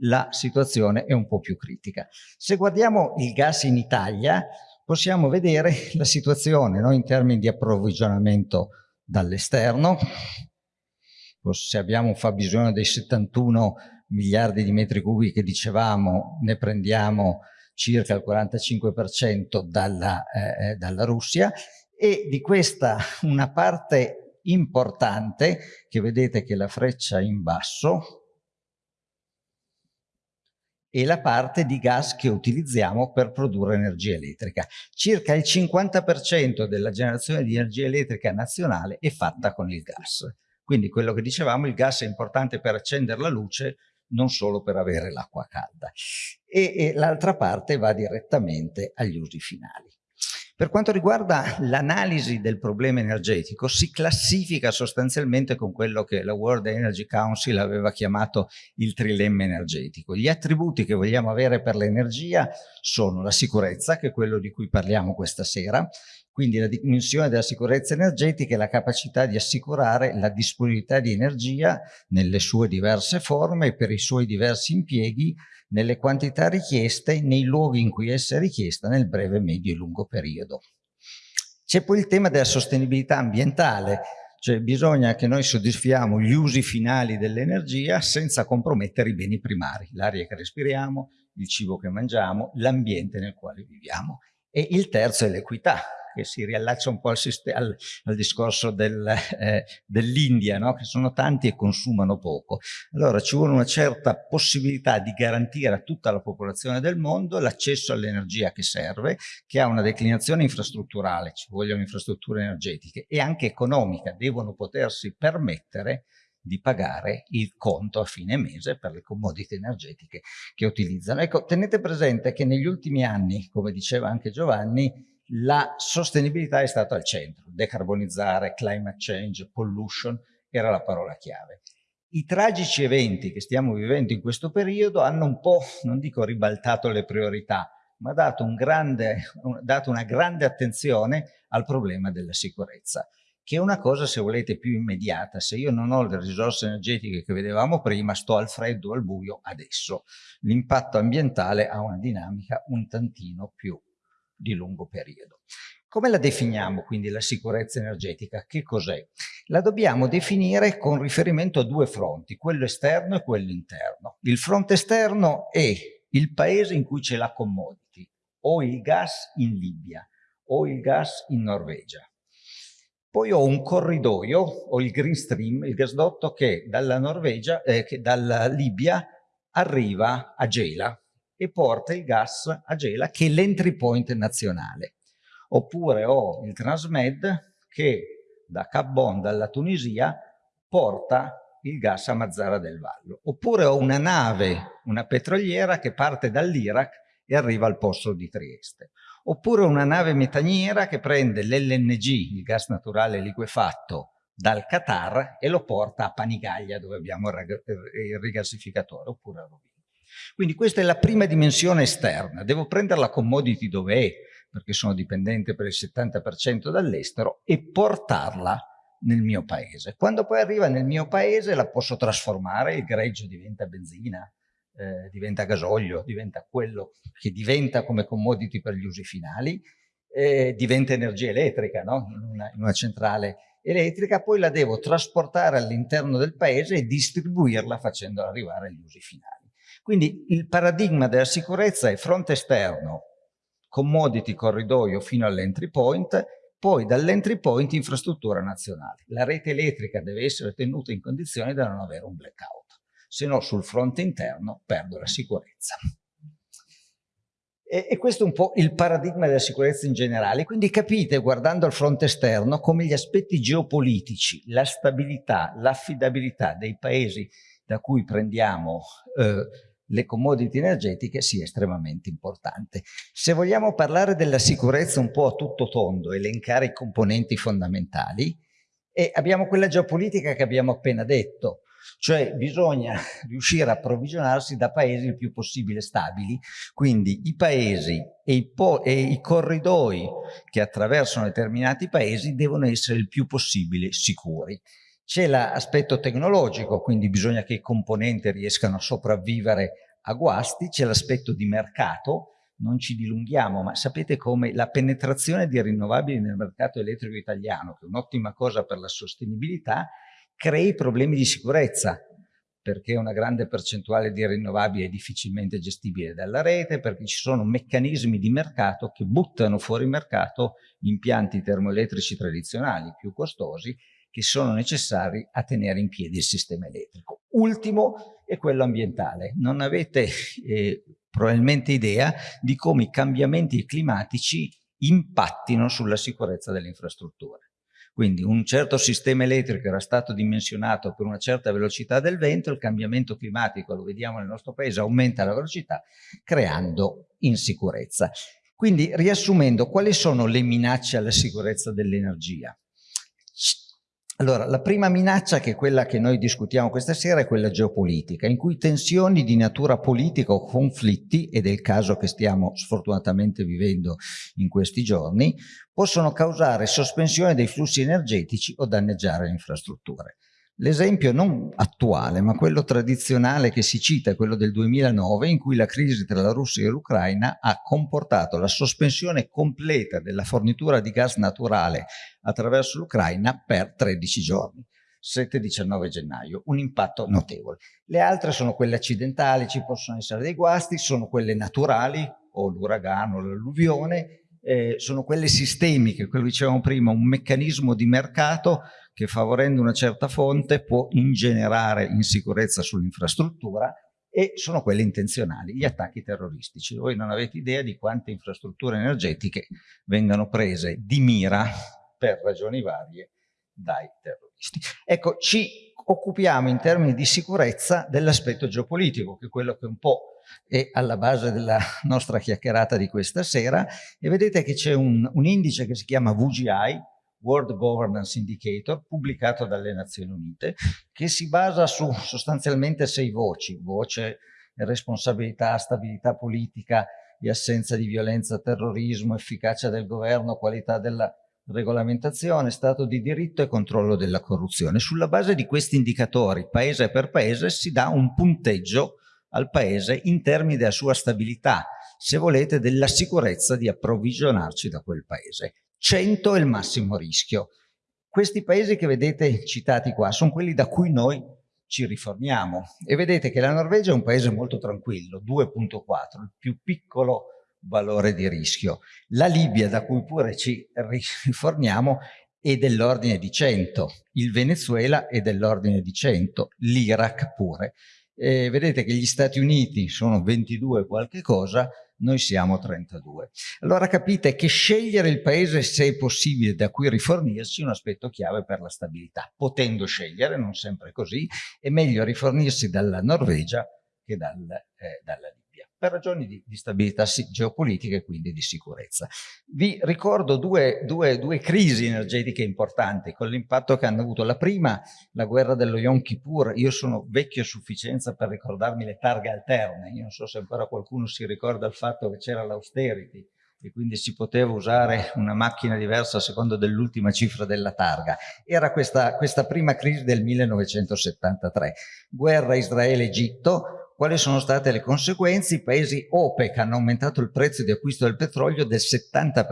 la situazione è un po' più critica. Se guardiamo il gas in Italia, possiamo vedere la situazione no? in termini di approvvigionamento dall'esterno. Se abbiamo un fabbisogno dei 71 miliardi di metri cubi che dicevamo, ne prendiamo circa il 45% dalla, eh, eh, dalla Russia e di questa una parte importante, che vedete che la freccia in basso, e la parte di gas che utilizziamo per produrre energia elettrica. Circa il 50% della generazione di energia elettrica nazionale è fatta con il gas. Quindi quello che dicevamo, il gas è importante per accendere la luce, non solo per avere l'acqua calda. E, e l'altra parte va direttamente agli usi finali. Per quanto riguarda l'analisi del problema energetico, si classifica sostanzialmente con quello che la World Energy Council aveva chiamato il trilemma energetico. Gli attributi che vogliamo avere per l'energia sono la sicurezza, che è quello di cui parliamo questa sera, quindi la dimensione della sicurezza energetica è la capacità di assicurare la disponibilità di energia nelle sue diverse forme e per i suoi diversi impieghi nelle quantità richieste nei luoghi in cui essa è richiesta nel breve, medio e lungo periodo. C'è poi il tema della sostenibilità ambientale, cioè bisogna che noi soddisfiamo gli usi finali dell'energia senza compromettere i beni primari, l'aria che respiriamo, il cibo che mangiamo, l'ambiente nel quale viviamo. E il terzo è l'equità, che si riallaccia un po' al, al, al discorso del, eh, dell'India, no? che sono tanti e consumano poco. Allora ci vuole una certa possibilità di garantire a tutta la popolazione del mondo l'accesso all'energia che serve, che ha una declinazione infrastrutturale, ci vogliono infrastrutture energetiche, e anche economica, devono potersi permettere di pagare il conto a fine mese per le commodity energetiche che utilizzano. Ecco, tenete presente che negli ultimi anni, come diceva anche Giovanni, la sostenibilità è stata al centro, decarbonizzare, climate change, pollution era la parola chiave. I tragici eventi che stiamo vivendo in questo periodo hanno un po', non dico ribaltato le priorità, ma dato, un grande, dato una grande attenzione al problema della sicurezza, che è una cosa, se volete, più immediata. Se io non ho le risorse energetiche che vedevamo prima, sto al freddo, al buio adesso. L'impatto ambientale ha una dinamica un tantino più di lungo periodo. Come la definiamo quindi la sicurezza energetica? Che cos'è? La dobbiamo definire con riferimento a due fronti, quello esterno e quello interno. Il fronte esterno è il paese in cui c'è la commodity, o il gas in Libia, o il gas in Norvegia. Poi ho un corridoio, o il Green Stream, il gasdotto che dalla Norvegia, eh, che dalla Libia arriva a Gela, e porta il gas a Gela che è l'entry point nazionale. Oppure ho il Transmed che da Cabbon, dalla Tunisia, porta il gas a Mazzara del Vallo. Oppure ho una nave, una petroliera che parte dall'Iraq e arriva al posto di Trieste. Oppure una nave metaniera che prende l'LNG, il gas naturale liquefatto, dal Qatar e lo porta a Panigaglia dove abbiamo il rigassificatore oppure a Rovino. Quindi questa è la prima dimensione esterna, devo prendere la commodity dove è perché sono dipendente per il 70% dall'estero e portarla nel mio paese. Quando poi arriva nel mio paese la posso trasformare, il greggio diventa benzina, eh, diventa gasolio, diventa quello che diventa come commodity per gli usi finali, eh, diventa energia elettrica no? in, una, in una centrale elettrica, poi la devo trasportare all'interno del paese e distribuirla facendola arrivare agli usi finali. Quindi il paradigma della sicurezza è fronte esterno, commodity corridoio fino all'entry point, poi dall'entry point infrastruttura nazionale. La rete elettrica deve essere tenuta in condizione da non avere un blackout, se no sul fronte interno perdo la sicurezza. E, e, questo è un po' il paradigma della sicurezza in generale. Quindi capite, guardando al fronte esterno, come gli aspetti geopolitici, la stabilità, l'affidabilità dei paesi da cui prendiamo eh, le commodity energetiche sia estremamente importante. Se vogliamo parlare della sicurezza un po' a tutto tondo, elencare i componenti fondamentali, e abbiamo quella geopolitica che abbiamo appena detto, cioè bisogna riuscire a approvvigionarsi da paesi il più possibile stabili, quindi i paesi e i, e i corridoi che attraversano determinati paesi devono essere il più possibile sicuri. C'è l'aspetto tecnologico, quindi bisogna che i componenti riescano a sopravvivere a guasti, c'è l'aspetto di mercato, non ci dilunghiamo, ma sapete come la penetrazione di rinnovabili nel mercato elettrico italiano, che è un'ottima cosa per la sostenibilità, crei problemi di sicurezza, perché una grande percentuale di rinnovabili è difficilmente gestibile dalla rete, perché ci sono meccanismi di mercato che buttano fuori mercato impianti termoelettrici tradizionali più costosi che sono necessari a tenere in piedi il sistema elettrico. Ultimo è quello ambientale. Non avete eh, probabilmente idea di come i cambiamenti climatici impattino sulla sicurezza delle infrastrutture. Quindi un certo sistema elettrico era stato dimensionato per una certa velocità del vento, il cambiamento climatico, lo vediamo nel nostro paese, aumenta la velocità creando insicurezza. Quindi riassumendo, quali sono le minacce alla sicurezza dell'energia? Allora, la prima minaccia, che è quella che noi discutiamo questa sera, è quella geopolitica, in cui tensioni di natura politica o conflitti, ed è il caso che stiamo sfortunatamente vivendo in questi giorni, possono causare sospensione dei flussi energetici o danneggiare le infrastrutture. L'esempio non attuale, ma quello tradizionale che si cita è quello del 2009, in cui la crisi tra la Russia e l'Ucraina ha comportato la sospensione completa della fornitura di gas naturale attraverso l'Ucraina per 13 giorni. 7-19 gennaio, un impatto notevole. Le altre sono quelle accidentali, ci possono essere dei guasti, sono quelle naturali, o l'uragano, l'alluvione, eh, sono quelle sistemiche, quello dicevamo prima, un meccanismo di mercato che favorendo una certa fonte può ingenerare insicurezza sull'infrastruttura e sono quelle intenzionali, gli attacchi terroristici. Voi non avete idea di quante infrastrutture energetiche vengano prese di mira per ragioni varie dai terroristi. Ecco, ci occupiamo in termini di sicurezza dell'aspetto geopolitico, che è quello che un po' è alla base della nostra chiacchierata di questa sera, e vedete che c'è un, un indice che si chiama VGI, World Governance Indicator, pubblicato dalle Nazioni Unite, che si basa su sostanzialmente sei voci, voce responsabilità, stabilità politica e assenza di violenza, terrorismo, efficacia del governo, qualità della regolamentazione, stato di diritto e controllo della corruzione. Sulla base di questi indicatori, paese per paese, si dà un punteggio al paese in termini della sua stabilità, se volete della sicurezza di approvvigionarci da quel paese. 100 è il massimo rischio. Questi paesi che vedete citati qua sono quelli da cui noi ci riformiamo e vedete che la Norvegia è un paese molto tranquillo, 2.4, il più piccolo valore di rischio. La Libia, da cui pure ci riformiamo, è dell'ordine di 100, il Venezuela è dell'ordine di 100, l'Iraq pure. E vedete che gli Stati Uniti sono 22 qualche cosa, noi siamo 32. Allora capite che scegliere il paese, se è possibile, da cui rifornirsi è un aspetto chiave per la stabilità. Potendo scegliere, non sempre così, è meglio rifornirsi dalla Norvegia che dal, eh, dalla Libia per ragioni di, di stabilità geopolitica e quindi di sicurezza. Vi ricordo due, due, due crisi energetiche importanti con l'impatto che hanno avuto. La prima, la guerra dello Yom Kippur, io sono vecchio a sufficienza per ricordarmi le targhe alterne, io non so se ancora qualcuno si ricorda il fatto che c'era l'austerity, e quindi si poteva usare una macchina diversa a seconda dell'ultima cifra della targa. Era questa, questa prima crisi del 1973. Guerra Israele-Egitto, quali sono state le conseguenze? I paesi OPEC hanno aumentato il prezzo di acquisto del petrolio del 70%,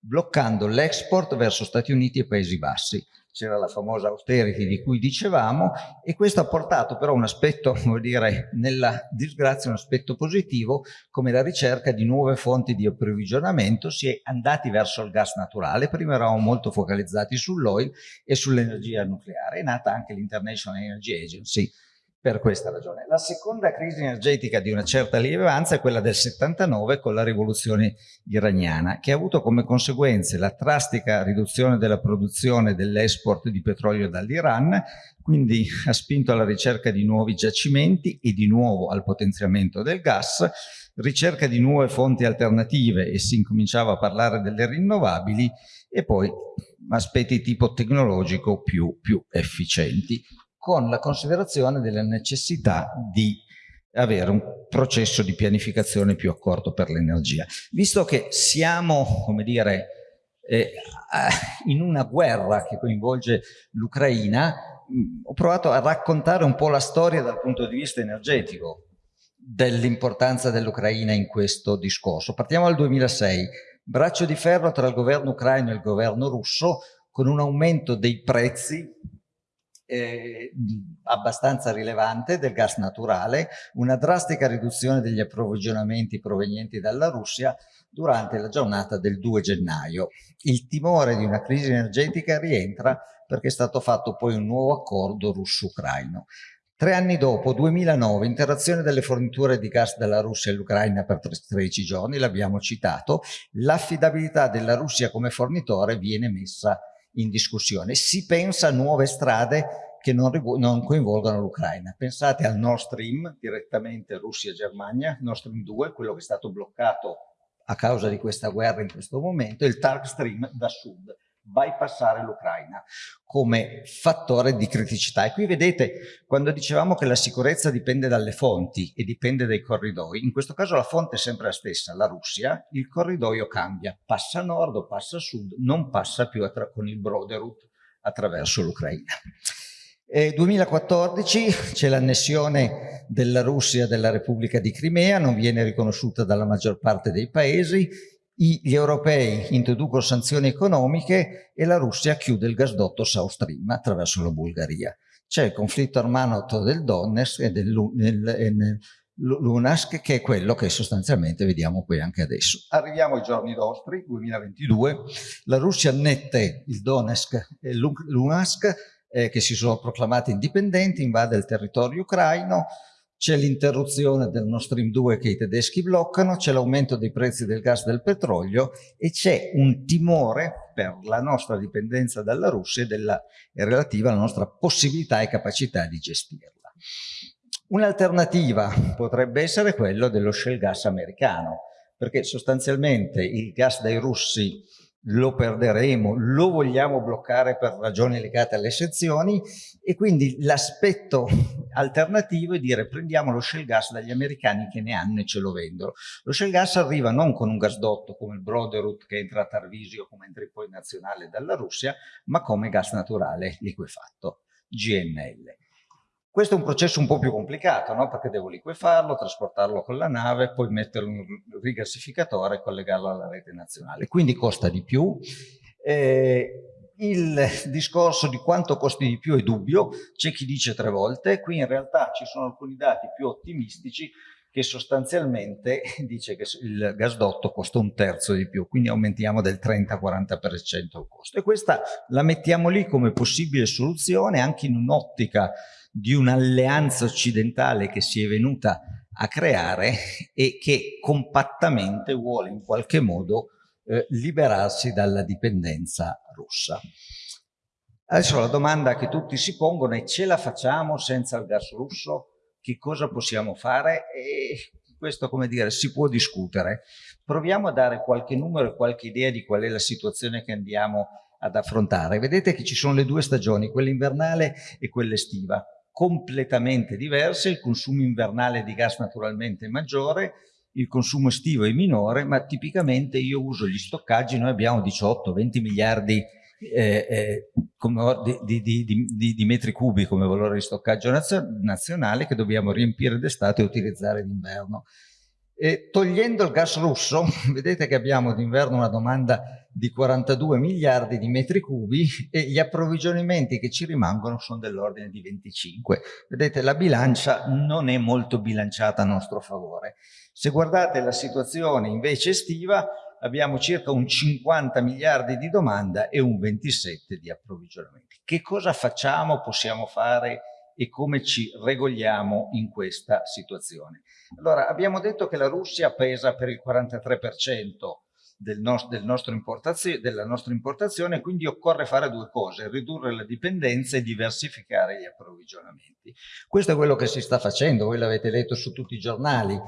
bloccando l'export verso Stati Uniti e Paesi Bassi. C'era la famosa austerity di cui dicevamo e questo ha portato però un aspetto, vuol dire, nella disgrazia un aspetto positivo come la ricerca di nuove fonti di approvvigionamento, si è andati verso il gas naturale, prima eravamo molto focalizzati sull'oil e sull'energia nucleare, è nata anche l'International Energy Agency per questa ragione. La seconda crisi energetica di una certa rilevanza è quella del 79 con la rivoluzione iraniana, che ha avuto come conseguenze la drastica riduzione della produzione dell'export di petrolio dall'Iran, quindi ha spinto alla ricerca di nuovi giacimenti e di nuovo al potenziamento del gas, ricerca di nuove fonti alternative e si incominciava a parlare delle rinnovabili e poi aspetti tipo tecnologico più, più efficienti con la considerazione della necessità di avere un processo di pianificazione più accorto per l'energia. Visto che siamo, come dire, eh, in una guerra che coinvolge l'Ucraina, ho provato a raccontare un po' la storia dal punto di vista energetico dell'importanza dell'Ucraina in questo discorso. Partiamo dal 2006, braccio di ferro tra il governo ucraino e il governo russo con un aumento dei prezzi eh, abbastanza rilevante del gas naturale, una drastica riduzione degli approvvigionamenti provenienti dalla Russia durante la giornata del 2 gennaio. Il timore di una crisi energetica rientra perché è stato fatto poi un nuovo accordo russo-ucraino. Tre anni dopo, 2009, interazione delle forniture di gas dalla Russia all'Ucraina per 13 giorni, l'abbiamo citato, l'affidabilità della Russia come fornitore viene messa in discussione. Si pensa a nuove strade che non, non coinvolgono l'Ucraina. Pensate al Nord Stream, direttamente Russia-Germania, Nord Stream 2, quello che è stato bloccato a causa di questa guerra in questo momento, e il Tark Stream da sud, bypassare l'Ucraina come fattore di criticità. E qui vedete, quando dicevamo che la sicurezza dipende dalle fonti e dipende dai corridoi, in questo caso la fonte è sempre la stessa, la Russia, il corridoio cambia, passa a nord o passa a sud, non passa più con il Broderut attraverso l'Ucraina. 2014 c'è l'annessione della Russia della Repubblica di Crimea, non viene riconosciuta dalla maggior parte dei paesi, gli europei introducono sanzioni economiche e la Russia chiude il gasdotto South Stream attraverso la Bulgaria. C'è il conflitto armato del Donetsk e del Lunask che è quello che sostanzialmente vediamo qui anche adesso. Arriviamo ai giorni nostri, 2022, la Russia annette il Donetsk e Lunask eh, che si sono proclamati indipendenti, invade il territorio ucraino, c'è l'interruzione del Nord Stream 2 che i tedeschi bloccano, c'è l'aumento dei prezzi del gas e del petrolio e c'è un timore per la nostra dipendenza dalla Russia e, della, relativa alla nostra possibilità e capacità di gestirla. Un'alternativa potrebbe essere quello dello shale gas americano, perché sostanzialmente il gas dai russi lo perderemo, lo vogliamo bloccare per ragioni legate alle sezioni e quindi l'aspetto alternativo è dire prendiamo lo shale gas dagli americani che ne hanno e ce lo vendono. Lo shale gas arriva non con un gasdotto come il Broderut che entra a Tarvisio come entra poi nazionale dalla Russia, ma come gas naturale liquefatto, GNL. Questo è un processo un po' più complicato, no? perché devo liquefarlo, trasportarlo con la nave, poi metterlo in un rigassificatore e collegarlo alla rete nazionale. Quindi costa di più. Eh, il discorso di quanto costi di più è dubbio, c'è chi dice tre volte, qui in realtà ci sono alcuni dati più ottimistici, che sostanzialmente dice che il gasdotto costa un terzo di più, quindi aumentiamo del 30-40% il costo. E questa la mettiamo lì come possibile soluzione anche in un'ottica di un'alleanza occidentale che si è venuta a creare e che compattamente vuole in qualche modo eh, liberarsi dalla dipendenza russa. Adesso la domanda che tutti si pongono è ce la facciamo senza il gas russo? che cosa possiamo fare e questo come dire si può discutere. Proviamo a dare qualche numero e qualche idea di qual è la situazione che andiamo ad affrontare. Vedete che ci sono le due stagioni, quella invernale e quella estiva, completamente diverse, il consumo invernale di gas naturalmente è maggiore, il consumo estivo è minore, ma tipicamente io uso gli stoccaggi, noi abbiamo 18-20 miliardi di eh, eh, di, di, di, di, metri cubi come valore di stoccaggio nazionale che dobbiamo riempire d'estate e utilizzare d'inverno. togliendo il gas russo, vedete che abbiamo d'inverno una domanda di 42 miliardi di metri cubi e gli approvvigionamenti che ci rimangono sono dell'ordine di 25. Vedete, la bilancia non è molto bilanciata a nostro favore. Se guardate la situazione invece estiva, abbiamo circa un 50 miliardi di domanda e un 27 di approvvigionamenti. Che cosa facciamo, possiamo fare e come ci regoliamo in questa situazione? Allora, abbiamo detto che la Russia pesa per il 43% del nos del della nostra importazione, quindi occorre fare due cose, ridurre la dipendenza e diversificare gli approvvigionamenti. Questo è quello che si sta facendo, voi l'avete letto su tutti i giornali,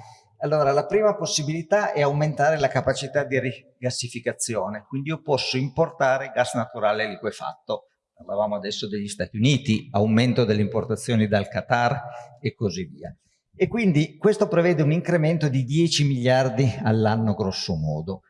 allora, la prima possibilità è aumentare la capacità di rigassificazione, quindi io posso importare gas naturale liquefatto. Parlavamo adesso degli Stati Uniti, aumento delle importazioni dal Qatar e così via. E quindi questo prevede un incremento di 10 miliardi all'anno grosso modo.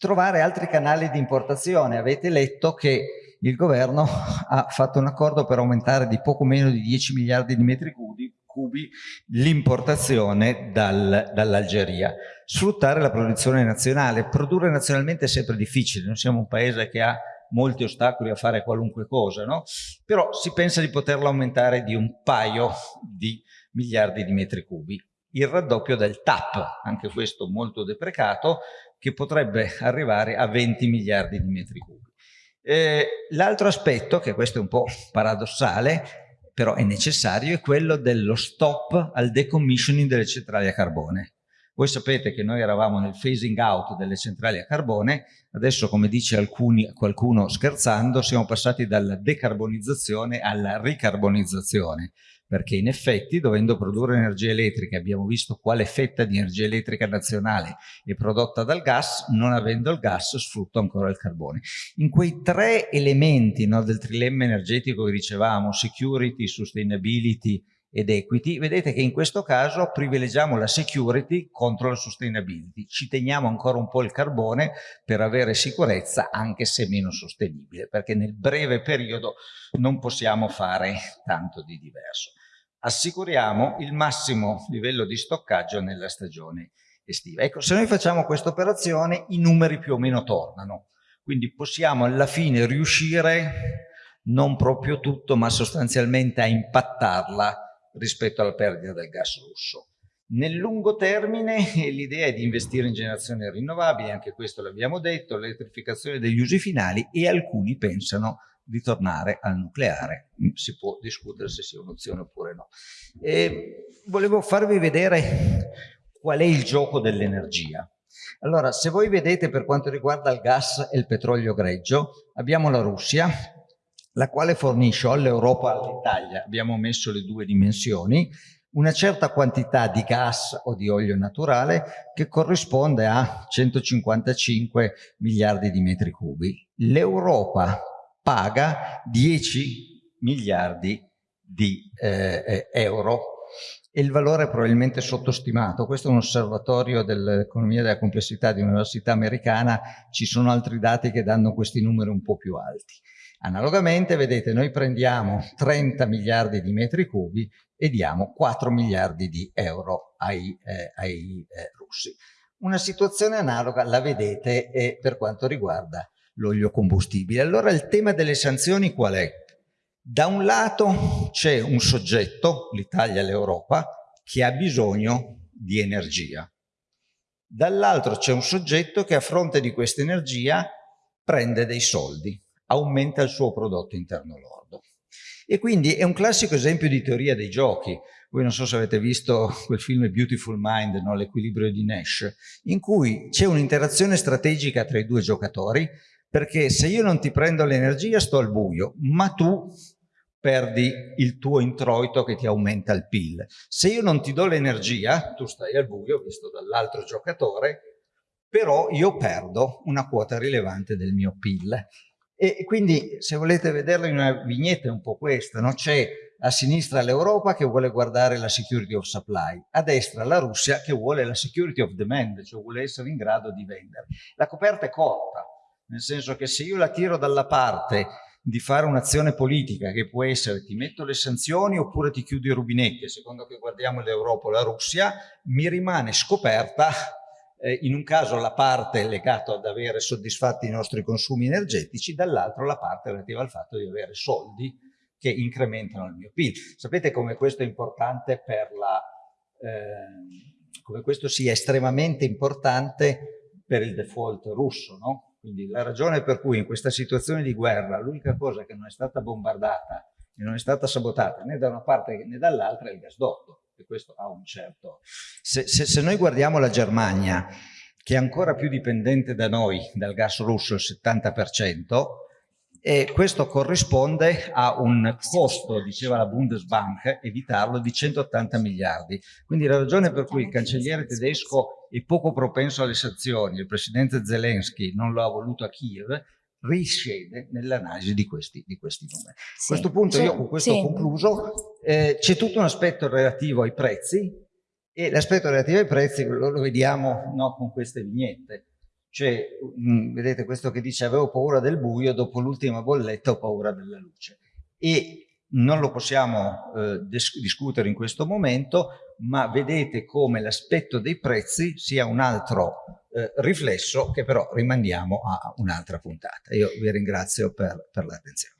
Trovare altri canali di importazione. Avete letto che il governo ha fatto un accordo per aumentare di poco meno di 10 miliardi di metri cubi cubi l'importazione dal, dall'Algeria. Sfruttare la produzione nazionale. Produrre nazionalmente è sempre difficile, noi siamo un paese che ha molti ostacoli a fare qualunque cosa, no? però si pensa di poterla aumentare di un paio di miliardi di metri cubi. Il raddoppio del TAP, anche questo molto deprecato, che potrebbe arrivare a 20 miliardi di metri cubi. Eh, L'altro aspetto, che questo è un po' paradossale, però è necessario è quello dello stop al decommissioning delle centrali a carbone. Voi sapete che noi eravamo nel phasing out delle centrali a carbone, adesso come dice alcuni, qualcuno scherzando siamo passati dalla decarbonizzazione alla ricarbonizzazione perché in effetti dovendo produrre energia elettrica, abbiamo visto quale fetta di energia elettrica nazionale è prodotta dal gas, non avendo il gas sfrutto ancora il carbone. In quei tre elementi no, del trilemma energetico che dicevamo, security, sustainability ed equity, vedete che in questo caso privilegiamo la security contro la sustainability, ci teniamo ancora un po' il carbone per avere sicurezza anche se meno sostenibile, perché nel breve periodo non possiamo fare tanto di diverso assicuriamo il massimo livello di stoccaggio nella stagione estiva. Ecco, se noi facciamo questa operazione i numeri più o meno tornano, quindi possiamo alla fine riuscire non proprio tutto, ma sostanzialmente a impattarla rispetto alla perdita del gas russo. Nel lungo termine l'idea è di investire in generazioni rinnovabili, anche questo l'abbiamo detto, l'elettrificazione degli usi finali e alcuni pensano di tornare al nucleare. Si può discutere se sia un'opzione oppure no. E volevo farvi vedere qual è il gioco dell'energia. Allora, se voi vedete per quanto riguarda il gas e il petrolio greggio, abbiamo la Russia, la quale fornisce all'Europa e all'Italia, abbiamo messo le due dimensioni, una certa quantità di gas o di olio naturale che corrisponde a 155 miliardi di metri cubi. L'Europa paga 10 miliardi di eh, eh, euro e il valore è probabilmente sottostimato. Questo è un osservatorio dell'economia della complessità di un'università americana, ci sono altri dati che danno questi numeri un po' più alti. Analogamente, vedete, noi prendiamo 30 miliardi di metri cubi e diamo 4 miliardi di euro ai, eh, ai eh, russi. Una situazione analoga la vedete eh, per quanto riguarda l'olio combustibile. Allora il tema delle sanzioni qual è? Da un lato c'è un soggetto, l'Italia e l'Europa, che ha bisogno di energia. Dall'altro c'è un soggetto che a fronte di questa energia prende dei soldi, aumenta il suo prodotto interno lordo. E quindi è un classico esempio di teoria dei giochi. Voi non so se avete visto quel film Beautiful Mind, no? l'equilibrio di Nash, in cui c'è un'interazione strategica tra i due giocatori, perché se io non ti prendo l'energia sto al buio, ma tu perdi il tuo introito che ti aumenta il PIL. Se io non ti do l'energia, tu stai al buio, visto dall'altro giocatore, però io perdo una quota rilevante del mio PIL. E quindi se volete vederla in una vignetta è un po' questa, no? c'è a sinistra l'Europa che vuole guardare la security of supply, a destra la Russia che vuole la security of demand, cioè vuole essere in grado di vendere. La coperta è corta, nel senso che se io la tiro dalla parte di fare un'azione politica che può essere ti metto le sanzioni oppure ti chiudo i rubinetti, secondo che guardiamo l'Europa o la Russia, mi rimane scoperta eh, in un caso la parte legata ad avere soddisfatti i nostri consumi energetici, dall'altro la parte relativa al fatto di avere soldi che incrementano il mio PIL. Sapete come questo è importante per la... Eh, come questo sia estremamente importante per il default russo, no? Quindi la ragione per cui in questa situazione di guerra l'unica cosa che non è stata bombardata e non è stata sabotata né da una parte né dall'altra è il gasdotto e questo ha un certo... Se, se, se noi guardiamo la Germania, che è ancora più dipendente da noi, dal gas russo, il 70%, e questo corrisponde a un costo, diceva la Bundesbank, evitarlo, di 180 miliardi. Quindi la ragione per cui il cancelliere tedesco è poco propenso alle sanzioni, il presidente Zelensky non lo ha voluto a Kiev, risiede nell'analisi di questi, di questi numeri. Sì. A questo punto io con questo sì. ho concluso, eh, c'è tutto un aspetto relativo ai prezzi e l'aspetto relativo ai prezzi lo, lo vediamo no, con queste vignette. Cioè, mh, mm, vedete questo che dice avevo paura del buio, dopo l'ultima bolletta ho paura della luce. E non lo possiamo eh, discutere in questo momento, ma vedete come l'aspetto dei prezzi sia un altro eh, riflesso che però rimandiamo a un'altra puntata. Io vi ringrazio per, per l'attenzione.